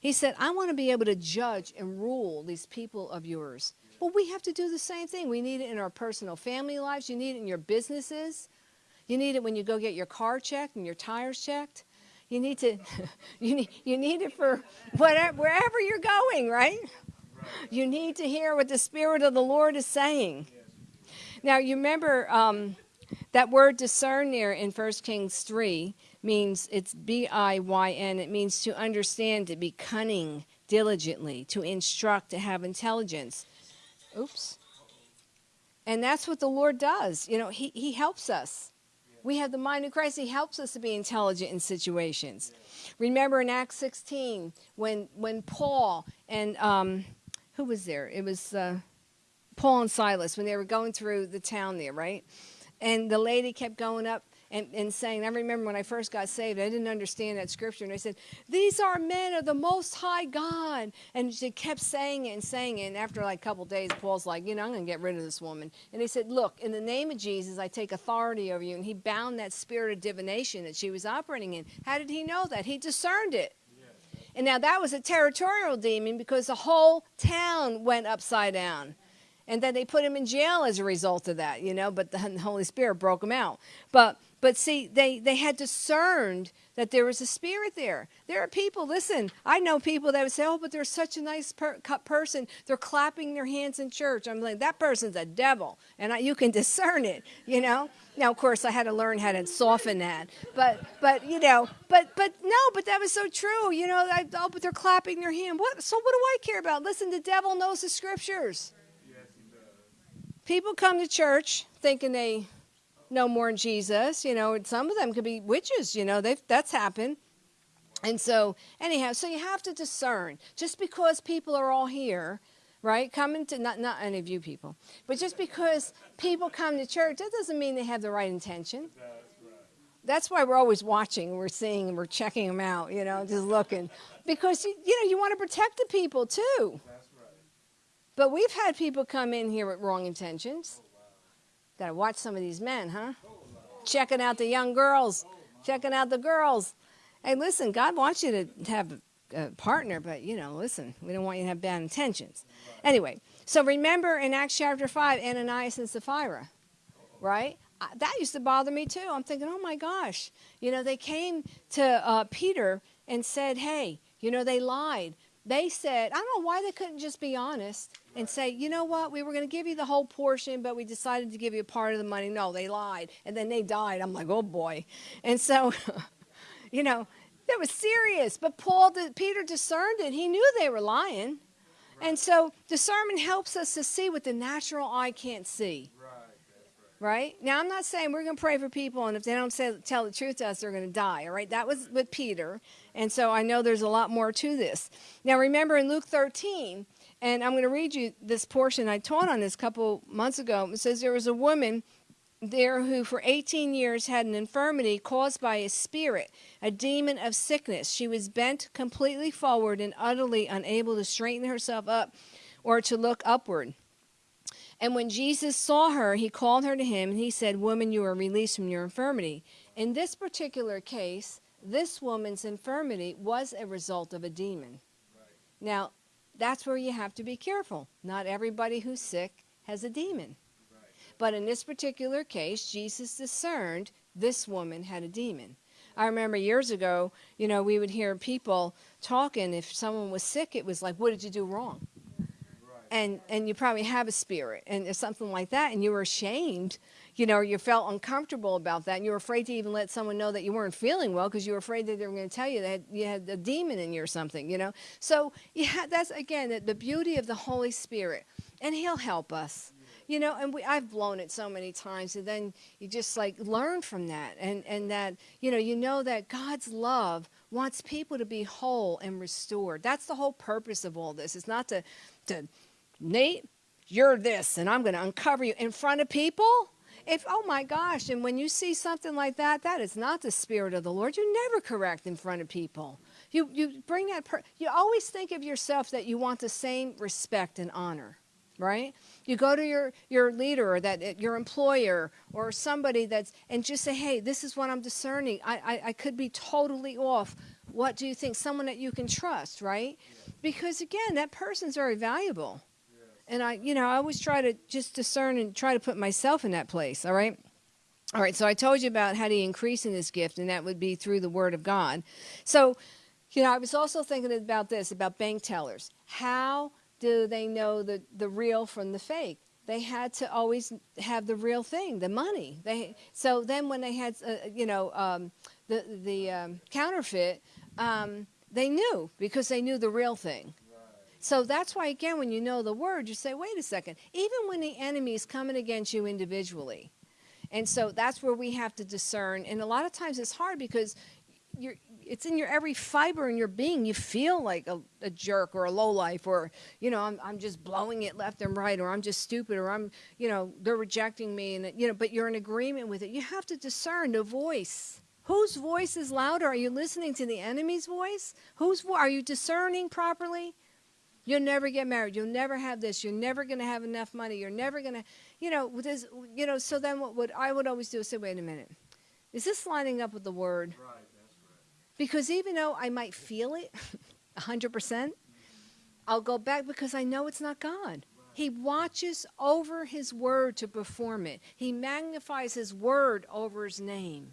He said, I want to be able to judge and rule these people of yours. Yeah. Well, we have to do the same thing. We need it in our personal family lives. You need it in your businesses. You need it when you go get your car checked and your tires checked. You need to, you need, you need it for whatever, wherever you're going, right? You need to hear what the Spirit of the Lord is saying. Now, you remember um, that word discern there in 1 Kings 3 means it's B I Y N. It means to understand, to be cunning diligently, to instruct, to have intelligence. Oops. And that's what the Lord does. You know, He, he helps us. We have the mind of Christ. He helps us to be intelligent in situations. Remember in Acts 16 when when Paul and um, who was there? It was uh, Paul and Silas when they were going through the town there, right? And the lady kept going up and, and saying, I remember when I first got saved, I didn't understand that scripture. And I said, These are men of the Most High God. And she kept saying it and saying it. And after like a couple days, Paul's like, You know, I'm going to get rid of this woman. And he said, Look, in the name of Jesus, I take authority over you. And he bound that spirit of divination that she was operating in. How did he know that? He discerned it. And now that was a territorial demon because the whole town went upside down. And then they put him in jail as a result of that, you know, but the Holy Spirit broke him out. But but see, they, they had discerned that there was a spirit there. There are people, listen, I know people that would say, oh, but they're such a nice per- person. They're clapping their hands in church. I'm like, that person's a devil. And I, you can discern it, you know? Now, of course, I had to learn how to soften that. But, but you know, but, but no, but that was so true. You know, I, oh, but they're clapping their hand. What? So what do I care about? Listen, the devil knows the scriptures. Yes, he does. People come to church thinking they know more in Jesus. You know, and some of them could be witches. You know, they've, that's happened. And so, anyhow, so you have to discern. Just because people are all here, right, coming to not not any of you people, but just because people come to church, that doesn't mean they have the right intention. That's why we're always watching, we're seeing, we're checking them out. You know, just looking, because you, you know you want to protect the people too. But we've had people come in here with wrong intentions. Got to watch some of these men, huh? Checking out the young girls, checking out the girls. Hey, listen, God wants you to have a partner, but you know, listen, we don't want you to have bad intentions. Anyway, so remember in Acts chapter 5, Ananias and Sapphira, right? That used to bother me too. I'm thinking, oh my gosh, you know, they came to uh, Peter and said, hey, you know, they lied. They said, I don't know why they couldn't just be honest and say, you know what, we were going to give you the whole portion, but we decided to give you a part of the money. No, they lied. And then they died. I'm like, oh boy. And so, you know, that was serious. But Paul, Peter discerned it. He knew they were lying. And so discernment helps us to see what the natural eye can't see. Right? Now, I'm not saying we're going to pray for people, and if they don't say, tell the truth to us, they're going to die. All right? That was with Peter. And so I know there's a lot more to this. Now, remember in Luke 13, and I'm going to read you this portion. I taught on this a couple months ago. It says there was a woman there who for 18 years had an infirmity caused by a spirit, a demon of sickness. She was bent completely forward and utterly unable to straighten herself up or to look upward. And when Jesus saw her, he called her to him and he said, Woman, you are released from your infirmity. In this particular case, this woman's infirmity was a result of a demon. Right. Now, that's where you have to be careful. Not everybody who's sick has a demon. Right. But in this particular case, Jesus discerned this woman had a demon. I remember years ago, you know, we would hear people talking. If someone was sick, it was like, "What did you do wrong?" And and you probably have a spirit, and something like that, and you were ashamed you know, you felt uncomfortable about that, and you were afraid to even let someone know that you weren't feeling well because you were afraid that they were going to tell you that you had a demon in you or something, you know. So yeah, that's again the beauty of the Holy Spirit, and He'll help us you know? And we i've blown it so many times and then you just like learn from that and and that you know you know that god's love wants people to be whole and restored. That's the whole purpose of all this. It's not to to nate you're this and i'm going to uncover you in front of people? If oh my gosh and when you see something like that that is not the spirit of the lord. You never correct in front of people. You you bring that per- you always think of yourself that you want the same respect and honor right? You go to your your leader or that uh, your employer or somebody that's and just say hey this is what i'm discerning. I i, I could be totally off. What do you think? Someone that you can trust right? Because again that person's very valuable and I, you know, I always try to just discern and try to put myself in that place. All right. All right. So I told you about how to increase in this gift, and that would be through the Word of God. So, you know, I was also thinking about this about bank tellers. How do they know the, the real from the fake? They had to always have the real thing, the money. They so then when they had, uh, you know, um, the the um, counterfeit, um, they knew because they knew the real thing. So that's why, again, when you know the word, you say, wait a second, even when the enemy is coming against you individually. And so that's where we have to discern. And a lot of times it's hard because you're, it's in your every fiber in your being. You feel like a, a jerk or a low life, or you know, I'm I'm just blowing it left and right, or I'm just stupid, or I'm you know they're rejecting me, and you know, but you're in agreement with it. You have to discern the voice. Whose voice is louder? Are you listening to the enemy's voice? Whose vo- are you discerning properly? You'll never get married. You'll never have this. You're never going to have enough money. You're never going to, you know, this, you know. So then, what would I would always do is say, wait a minute, is this lining up with the word?
Right, that's right.
Because even though I might feel it, hundred percent, I'll go back because I know it's not God. He watches over His word to perform it. He magnifies His word over His name,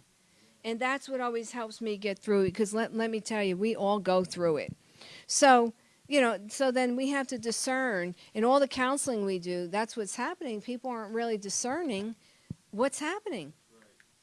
and that's what always helps me get through it. Because let let me tell you, we all go through it. So you know, so then we have to discern in all the counseling we do, that's what's happening. People aren't really discerning what's happening.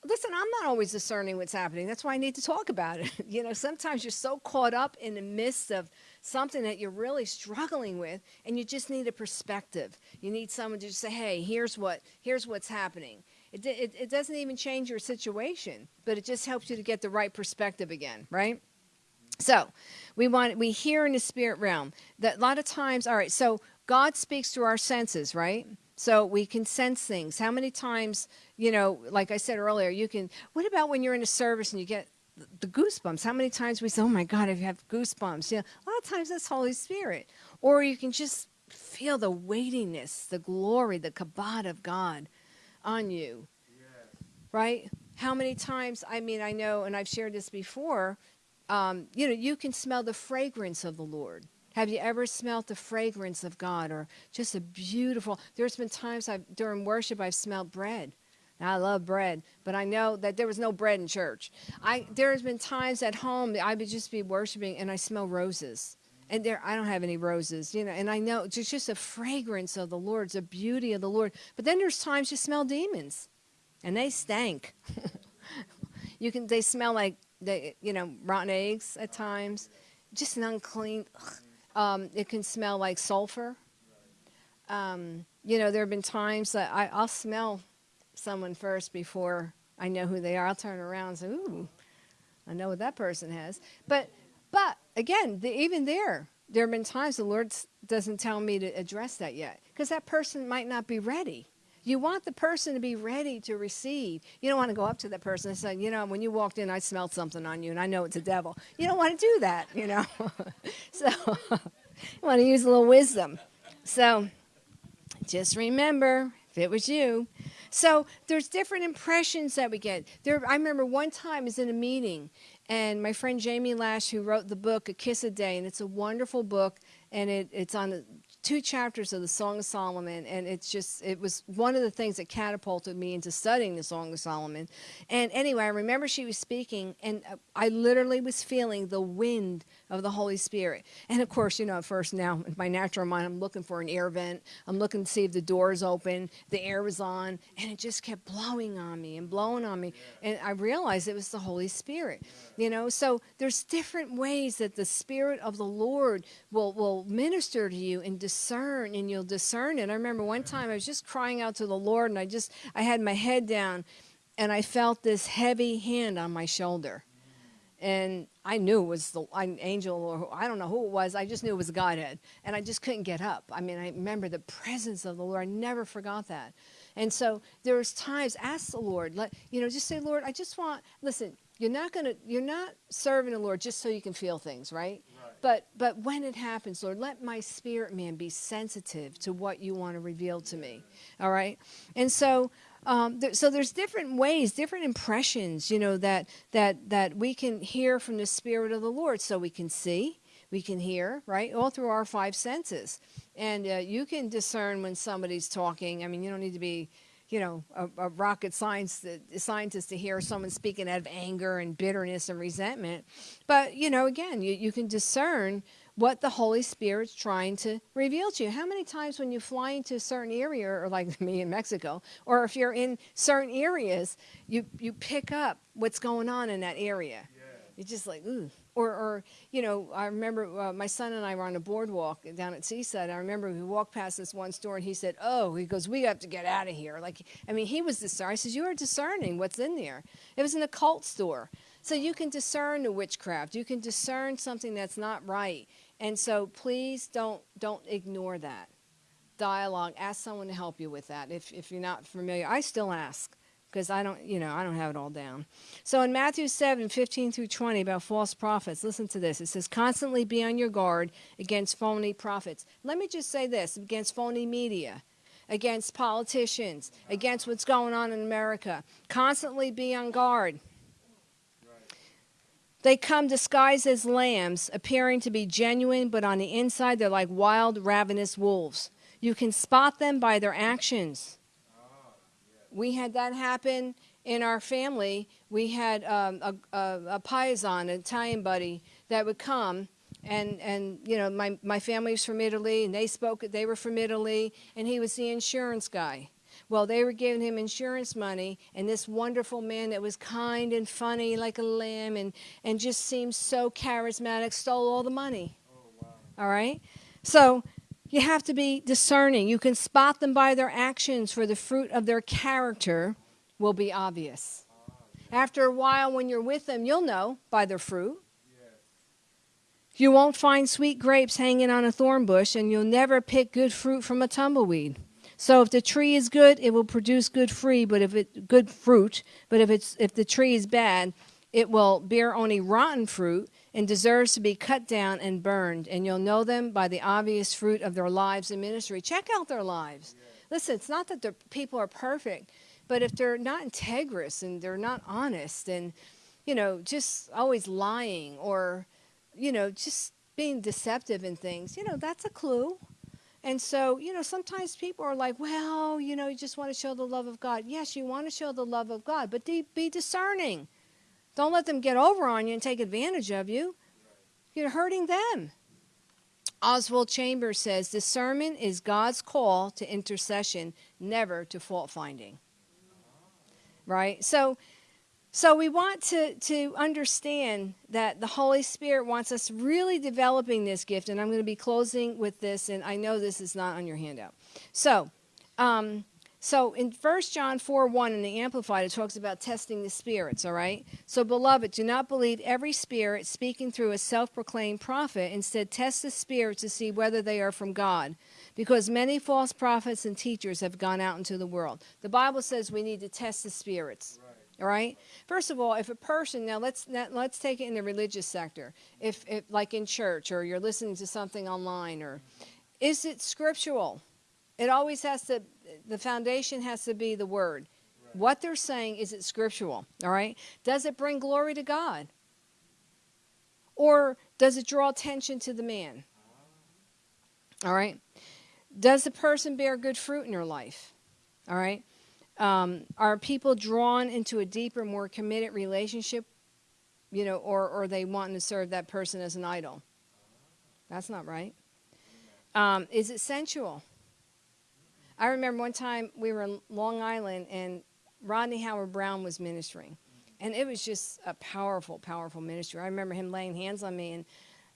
Listen, I'm not always discerning what's happening. That's why I need to talk about it. you know, sometimes you're so caught up in the midst of something that you're really struggling with and you just need a perspective. You need someone to just say, "Hey, here's what here's what's happening." It, it, it doesn't even change your situation, but it just helps you to get the right perspective again, right? So, we want we hear in the spirit realm that a lot of times. All right, so God speaks through our senses, right? So we can sense things. How many times, you know, like I said earlier, you can. What about when you're in a service and you get the goosebumps? How many times we say, "Oh my God, I have goosebumps"? You know, a lot of times that's Holy Spirit. Or you can just feel the weightiness, the glory, the kabod of God on you,
Yes.
right? How many times? I mean, I know, and I've shared this before um, you know, you can smell the fragrance of the Lord. Have you ever smelt the fragrance of God or just a beautiful? There's been times I've during worship I've smelled bread. I love bread, but I know that there was no bread in church. I there has been times at home I would just be worshiping and I smell roses. And there I don't have any roses, you know, and I know it's just a fragrance of the Lord, it's a beauty of the Lord. But then there's times you smell demons. And they stank. you can they smell like they, you know, rotten eggs at times, just an unclean. Um, it can smell like sulfur. Um, you know, there have been times that I, I'll smell someone first before I know who they are. I'll turn around and say, "Ooh, I know what that person has." But, but again, the, even there, there have been times the Lord doesn't tell me to address that yet because that person might not be ready. You want the person to be ready to receive. You don't want to go up to that person and say, you know, when you walked in, I smelled something on you and I know it's a devil. You don't want to do that, you know. so you want to use a little wisdom. So just remember, if it was you. So there's different impressions that we get. There, I remember one time I was in a meeting, and my friend Jamie Lash, who wrote the book A Kiss a Day, and it's a wonderful book, and it, it's on the two chapters of the Song of Solomon, and it's just it was one of the things that catapulted me into studying the Song of Solomon. And anyway, I remember she was speaking, and uh, I literally was feeling the wind of the Holy Spirit. And of course, you know, at first now in my natural mind, I'm looking for an air vent. I'm looking to see if the door is open, the air was on, and it just kept blowing on me and blowing on me. And I realized it was the Holy Spirit. You know, so there's different ways that the Spirit of the Lord will will minister to you and discern, and you'll discern it. I remember one time I was just crying out to the Lord, and I just I had my head down, and I felt this heavy hand on my shoulder and I knew it was the an angel or I don't know who it was. I just knew it was Godhead, and I just couldn't get up. I mean, I remember the presence of the Lord. I never forgot that. And so there was times ask the Lord, let you know, just say, Lord, I just want. Listen, you're not gonna, you're not serving the Lord just so you can feel things, right?
Right.
But but when it happens, Lord, let my spirit man be sensitive to what you want to reveal to me. All right, and so um, there, so there's different ways, different impressions, you know, that that that we can hear from the Spirit of the Lord. So we can see, we can hear, right, all through our five senses, and uh, you can discern when somebody's talking. I mean, you don't need to be, you know, a, a rocket science scientist to hear someone speaking out of anger and bitterness and resentment, but you know, again, you you can discern what the Holy Spirit's trying to reveal to you. How many times when you fly into a certain area, or like me in Mexico, or if you're in certain areas, you, you pick up what's going on in that area.
Yeah.
You're just like, ooh. Or, or you know, I remember uh, my son and I were on a boardwalk down at Seaside. I remember we walked past this one store and he said, oh, he goes, we have to get out of here. Like, I mean, he was discerning. I said, you are discerning what's in there. It was an occult store. So you can discern the witchcraft. You can discern something that's not right. And so please don't don't ignore that. Dialogue. Ask someone to help you with that if, if you're not familiar. I still ask because I don't, you know, I don't have it all down. So in Matthew 7, 15 through 20 about false prophets, listen to this. It says, constantly be on your guard against phony prophets. Let me just say this, against phony media, against politicians, against what's going on in America. Constantly be on guard. They come disguised as lambs, appearing to be genuine, but on the inside they're like wild, ravenous wolves. You can spot them by their actions. We had that happen in our family. We had um, a, a, a paisan, an Italian buddy, that would come. And, and you know, my, my family was from Italy, and they spoke, they were from Italy, and he was the insurance guy. Well, they were giving him insurance money, and this wonderful man that was kind and funny like a lamb and, and just seemed so charismatic stole all the money. Oh, wow. All right? So you have to be discerning. You can spot them by their actions, for the fruit of their character will be obvious. After a while, when you're with them, you'll know by their fruit. You won't find sweet grapes hanging on a thorn bush, and you'll never pick good fruit from a tumbleweed. So if the tree is good, it will produce good fruit, but if it good fruit, but if it's if the tree is bad, it will bear only rotten fruit and deserves to be cut down and burned. And you'll know them by the obvious fruit of their lives and ministry. Check out their lives. Listen, it's not that the people are perfect, but if they're not integrous and they're not honest and, you know, just always lying or, you know, just being deceptive in things, you know, that's a clue. And so, you know, sometimes people are like, well, you know, you just want to show the love of God. Yes, you want to show the love of God, but be discerning. Don't let them get over on you and take advantage of you. You're hurting them. Oswald Chambers says discernment is God's call to intercession, never to fault finding. Right? So so we want to, to understand that the Holy Spirit wants us really developing this gift, and I'm going to be closing with this, and I know this is not on your handout. So, um, so in 1 John 4 1 in the Amplified, it talks about testing the spirits, all right? So, beloved, do not believe every spirit speaking through a self proclaimed prophet. Instead, test the spirits to see whether they are from God, because many false prophets and teachers have gone out into the world. The Bible says we need to test the spirits. Right. All right. First of all, if a person now let's let's take it in the religious sector. If, if like in church or you're listening to something online or is it scriptural? It always has to the foundation has to be the word. Right. What they're saying is it scriptural, all right? Does it bring glory to God? Or does it draw attention to the man? All right? Does the person bear good fruit in your life? All right? Um, are people drawn into a deeper, more committed relationship, you know, or, or are they wanting to serve that person as an idol? That's not right. Um, is it sensual? I remember one time we were in Long Island and Rodney Howard Browne was ministering. And it was just a powerful, powerful ministry. I remember him laying hands on me, and,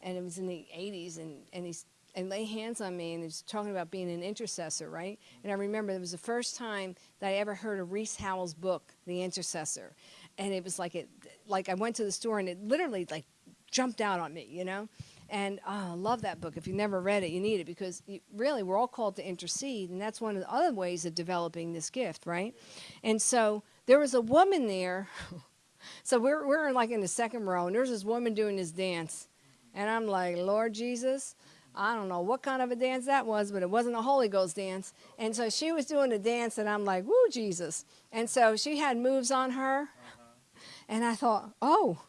and it was in the 80s, and, and he's and lay hands on me and he's talking about being an intercessor, right? And I remember it was the first time that I ever heard of Rees Howells' book, The Intercessor. And it was like it like I went to the store and it literally like jumped out on me, you know? And oh, I love that book. If you never read it, you need it because you, really we're all called to intercede, and that's one of the other ways of developing this gift, right? And so there was a woman there. so we're, we're like in the second row, and there's this woman doing this dance. And I'm like, Lord Jesus, I don't know what kind of a dance that was, but it wasn't a Holy Ghost dance. And so she was doing a dance, and I'm like, woo, Jesus. And so she had moves on her. Uh-huh. And I thought, oh,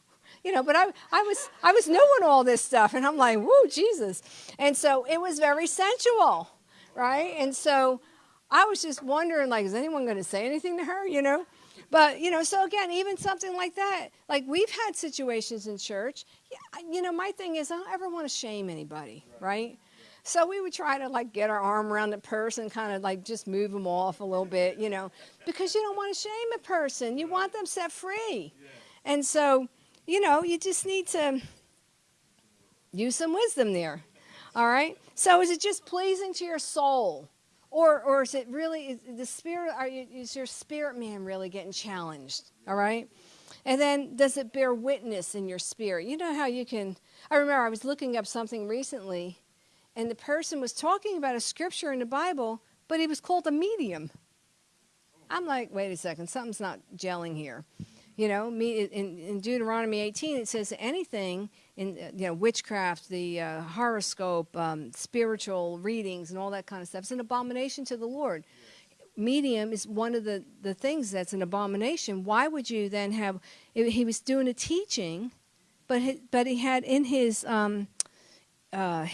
you know, but I, I was I was knowing all this stuff, and I'm like, whoa, Jesus. And so it was very sensual, right? And so I was just wondering, like, is anyone going to say anything to her, you know? But, you know, so again, even something like that, like we've had situations in church. You know, my thing is I don't ever want to shame anybody, right? right? So we would try to like get our arm around the person, kind of like just move them off a little bit, you know, because you don't want to shame a person. You want them set free. And so, you know, you just need to use some wisdom there. All right? So is it just pleasing to your soul? Or, or is it really, is the spirit, are you, is your spirit man really getting challenged? All right? And then does it bear witness in your spirit? You know how you can. I remember I was looking up something recently, and the person was talking about a scripture in the Bible, but he was called a medium. I'm like, wait a second, something's not gelling here. You know, me in, in Deuteronomy 18 it says anything in uh, you know witchcraft, the uh, horoscope, um, spiritual readings, and all that kind of stuff. It's an abomination to the Lord. Medium is one of the the things that's an abomination. Why would you then have? He was doing a teaching, but he, but he had in his um, uh,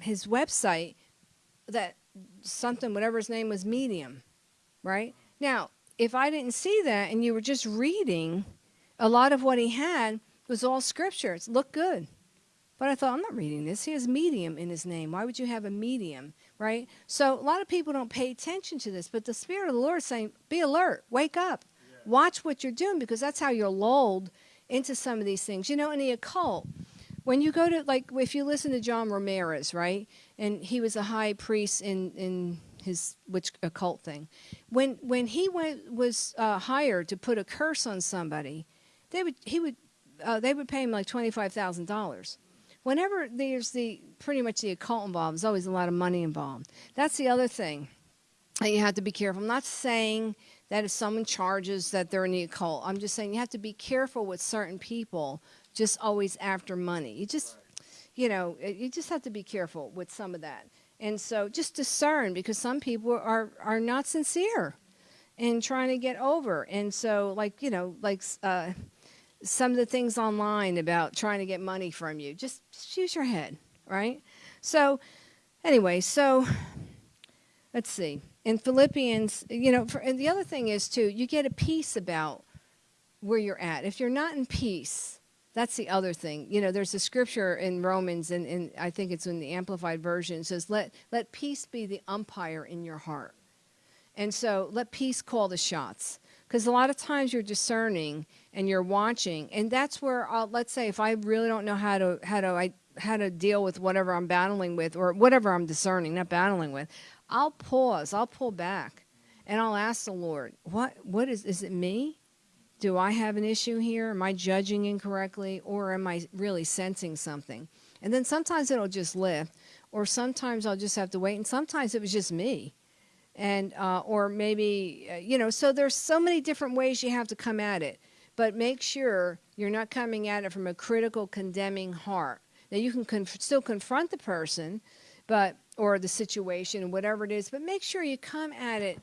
his website that something whatever his name was medium, right? Now if I didn't see that and you were just reading, a lot of what he had was all scripture. It looked good. But I thought, I'm not reading this. He has medium in his name. Why would you have a medium, right? So a lot of people don't pay attention to this, but the Spirit of the Lord is saying, be alert, wake up, yeah. watch what you're doing, because that's how you're lulled into some of these things. You know, in the occult, when you go to, like, if you listen to John Ramirez, right? And he was a high priest in, in his witch occult thing. When when he went was uh, hired to put a curse on somebody, they would he would uh, they would pay him like twenty five thousand dollars. Whenever there's the pretty much the occult involved, there's always a lot of money involved. That's the other thing that you have to be careful. I'm not saying that if someone charges that they're in the occult, I'm just saying you have to be careful with certain people just always after money. You just, you know, you just have to be careful with some of that. And so just discern because some people are, are not sincere in trying to get over. And so, like, you know, like uh, some of the things online about trying to get money from you, just, just use your head, right? So, anyway, so let's see. In Philippians, you know, for, and the other thing is, too, you get a peace about where you're at. If you're not in peace, that's the other thing. You know, there's a scripture in Romans, and, and I think it's in the Amplified Version, says, let, let peace be the umpire in your heart. And so let peace call the shots. Because a lot of times you're discerning and you're watching, and that's where, I'll, let's say, if I really don't know how to, how to, I, how to deal with whatever I'm battling with, or whatever I'm discerning, not battling with, I'll pause, I'll pull back, and I'll ask the Lord, what, what is, is it me? Do I have an issue here? Am I judging incorrectly? Or am I really sensing something? And then sometimes it'll just lift, or sometimes I'll just have to wait, and sometimes it was just me. And, uh, or maybe, uh, you know, so there's so many different ways you have to come at it. But make sure you're not coming at it from a critical, condemning heart. Now, you can conf- still confront the person, but or the situation, whatever it is, but make sure you come at it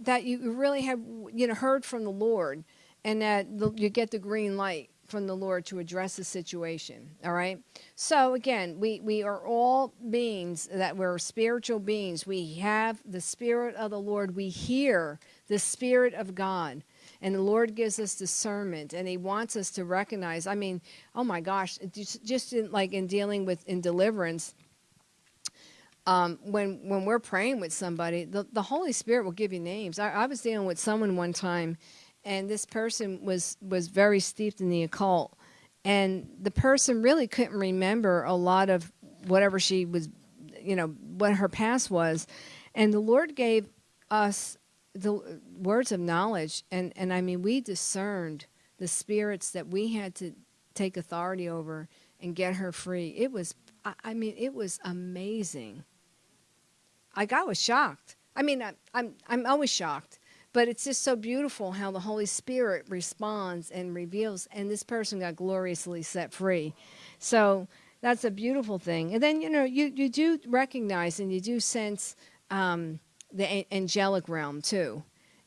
that you really have, you know, heard from the Lord and that the, you get the green light from the Lord to address the situation. All right. So again, we we are all beings that we're spiritual beings. We have the Spirit of the Lord. We hear the Spirit of God. And the Lord gives us discernment, and He wants us to recognize. I mean, oh my gosh, just, just in, like in dealing with in deliverance, um, when when we're praying with somebody, the, the Holy Spirit will give you names. I, I was dealing with someone one time, and this person was was very steeped in the occult. And the person really couldn't remember a lot of whatever she was you know what her past was. And the lord gave us the words of knowledge and and i mean we discerned the spirits that we had to take authority over and get her free. It was i, I mean it was amazing. Like i was shocked. I mean I, i'm i'm always shocked but it's just so beautiful how the Holy Spirit responds and reveals, and this person got gloriously set free. So that's a beautiful thing. And then, you know, you, you do recognize and you do sense um, the angelic realm too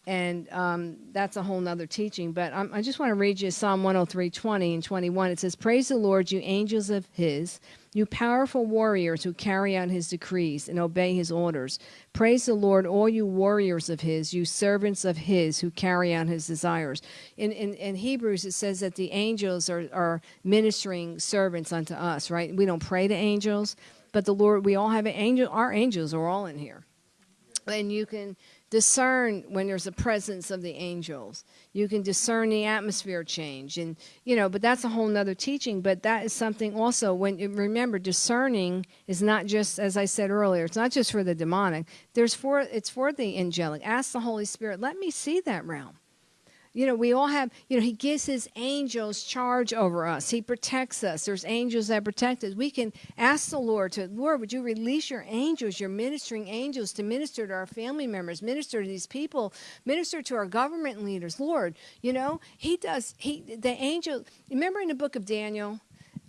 and um, that's a whole nother teaching. But I'm, i just want to read you Psalm 103, 20 and 21. It says, Praise the Lord, you angels of his, you powerful warriors who carry out his decrees and obey his orders. Praise the Lord, all you warriors of his, you servants of his who carry out his desires. In, in, in Hebrews, it says that the angels are, are ministering servants unto us, right? We don't pray to angels, but the Lord, we all have an angel, our angels are all in here. And you can discern when there's a presence of the angels. You can discern the atmosphere change. And, you know, but that's a whole nother teaching. But that is something also when remember, discerning is not just, as I said earlier, it's not just for the demonic. There's for it's for the angelic. Ask the Holy Spirit, let me see that realm. You know, we all have, you know, He gives His angels charge over us. He protects us. There's angels that protect us. We can ask the Lord to, Lord, would you release your angels, your ministering angels, to minister to our family members, minister to these people, minister to our government leaders. Lord, you know, He does, He, the angel, remember in the book of Daniel,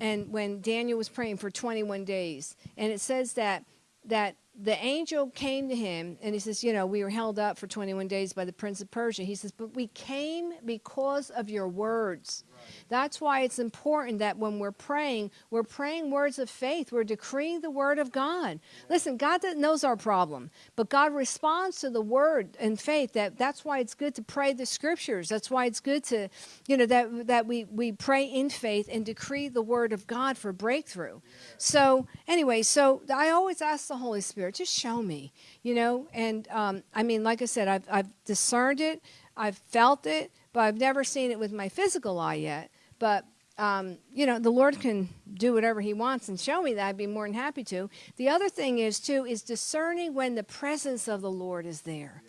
and when Daniel was praying for 21 days, and it says that, that the angel came to him and he says, You know, we were held up for 21 days by the prince of Persia. He says, But we came because of your words. That's why it's important that when we're praying, we're praying words of faith. We're decreeing the word of God. Listen, God knows our problem, but God responds to the word and faith. That that's why it's good to pray the scriptures. That's why it's good to, you know, that that we we pray in faith and decree the word of God for breakthrough. So anyway, so I always ask the Holy Spirit, just show me, you know. And um, I mean, like I said, I've I've discerned it. I've felt it, but I've never seen it with my physical eye yet. But um, you know, the Lord can do whatever He wants and show me that. I'd be more than happy to. The other thing is too is discerning when the presence of the Lord is there.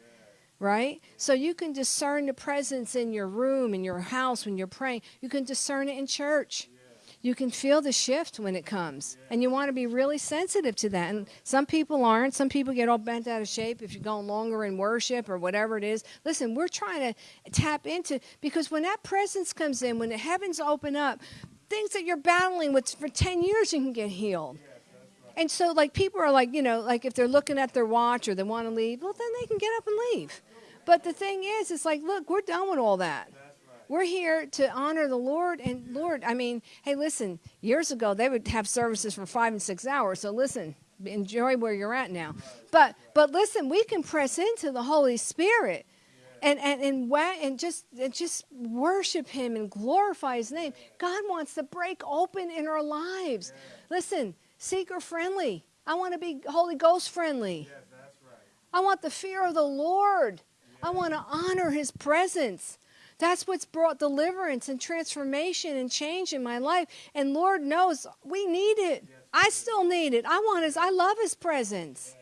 Right? So you can discern the presence in your room, in your house when you're praying. You can discern it in church you can feel the shift when it comes. And you want to be really sensitive to that. And some people aren't. Some people get all bent out of shape if you're going longer in worship or whatever it is. Listen, we're trying to tap into because when that presence comes in, when the heavens open up, things that you're battling with for 10 years you can get healed. And so, like, people are like, you know, like if they're looking at their watch or they want to leave, well, then they can get up and leave. But the thing is, it's like, look, we're done with all that. We're here to honor the Lord. And Lord, I mean, hey, listen, years ago they would have services for five and six hours. So listen, enjoy where you're at now. But but listen, we can press into the Holy Spirit and and and, and just and just worship him and glorify his name. God wants to break open in our lives. Listen, seeker friendly. I want to be Holy Ghost friendly. I want the fear of the Lord. I want to honor his presence. That's what's brought deliverance and transformation and change in my life. And Lord knows we need it. I still need it. I want his I love his presence.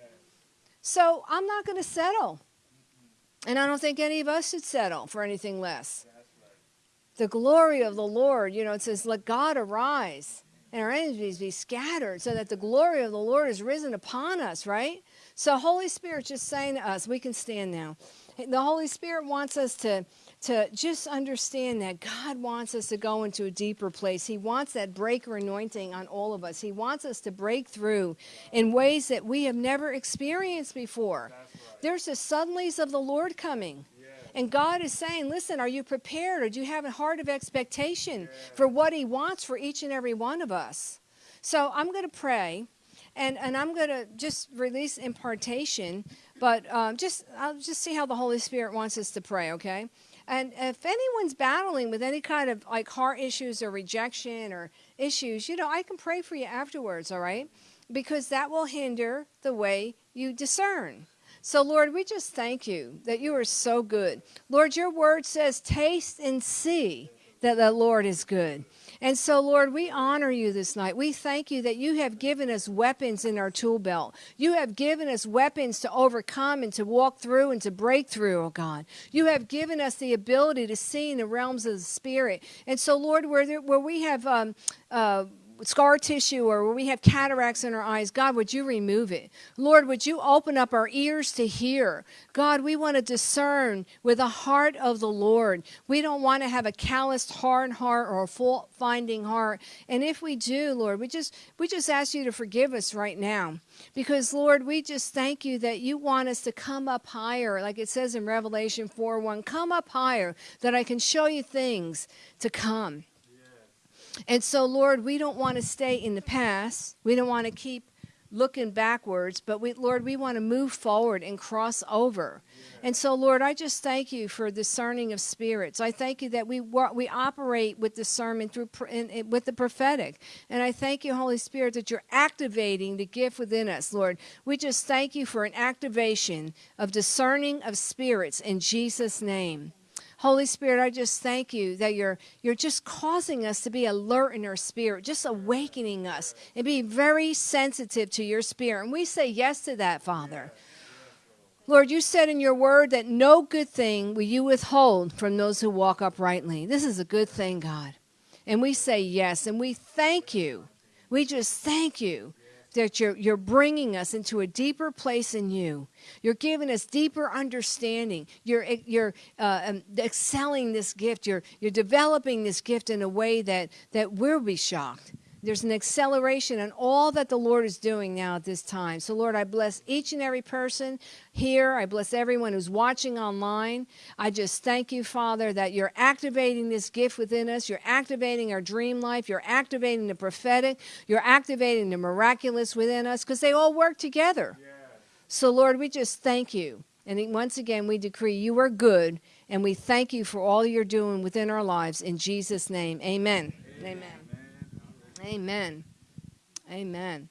So I'm not going to settle. And I don't think any of us should settle for anything less. The glory of the Lord, you know, it says, let God arise and our enemies be scattered so that the glory of the Lord is risen upon us, right? So Holy Spirit just saying to us, we can stand now. The Holy Spirit wants us to to just understand that God wants us to go into a deeper place. He wants that breaker anointing on all of us. He wants us to break through in ways that we have never experienced before. Right. There's the suddenlies of the Lord coming. And God is saying, listen, are you prepared or do you have a heart of expectation yeah. for what He wants for each and every one of us? So I'm going to pray and, and I'm going to just release impartation, but um, just I'll just see how the Holy Spirit wants us to pray, okay? And if anyone's battling with any kind of like heart issues or rejection or issues, you know, I can pray for you afterwards, all right? Because that will hinder the way you discern. So, Lord, we just thank you that you are so good. Lord, your word says, taste and see that the Lord is good. And so, Lord, we honor you this night. We thank you that you have given us weapons in our tool belt. You have given us weapons to overcome and to walk through and to break through, oh God. You have given us the ability to see in the realms of the Spirit. And so, Lord, where, there, where we have um, uh, scar tissue or where we have cataracts in our eyes, God, would you remove it? Lord, would you open up our ears to hear? God, we want to discern with the heart of the Lord. We don't want to have a calloused, hard heart or a fault finding heart. And if we do, Lord, we just we just ask you to forgive us right now. Because Lord, we just thank you that you want us to come up higher, like it says in Revelation 4 1, come up higher, that I can show you things to come. And so, Lord, we don't want to stay in the past. We don't want to keep looking backwards, but we, Lord, we want to move forward and cross over. And so, Lord, I just thank you for discerning of spirits. I thank you that we we operate with discernment through in, in, with the prophetic. And I thank you, Holy Spirit, that you're activating the gift within us, Lord. We just thank you for an activation of discerning of spirits in Jesus' name. Holy Spirit, I just thank you that you're you're just causing us to be alert in our spirit, just awakening us and be very sensitive to your spirit. And we say yes to that, Father. Lord, you said in your word that no good thing will you withhold from those who walk uprightly. This is a good thing, God. And we say yes, and we thank you. We just thank you that you're, you're bringing us into a deeper place in you. You're giving us deeper understanding. You're, you're uh, um, excelling this gift. You're, you're developing this gift in a way that, that we'll be shocked. There's an acceleration in all that the Lord is doing now at this time. So, Lord, I bless each and every person here. I bless everyone who's watching online. I just thank you, Father, that you're activating this gift within us. You're activating our dream life. You're activating the prophetic. You're activating the miraculous within us because they all work together. So, Lord, we just thank you. And once again, we decree you are good, and we thank you for all you're doing within our lives. In Jesus' name, amen. Amen. amen. Amen. Amen.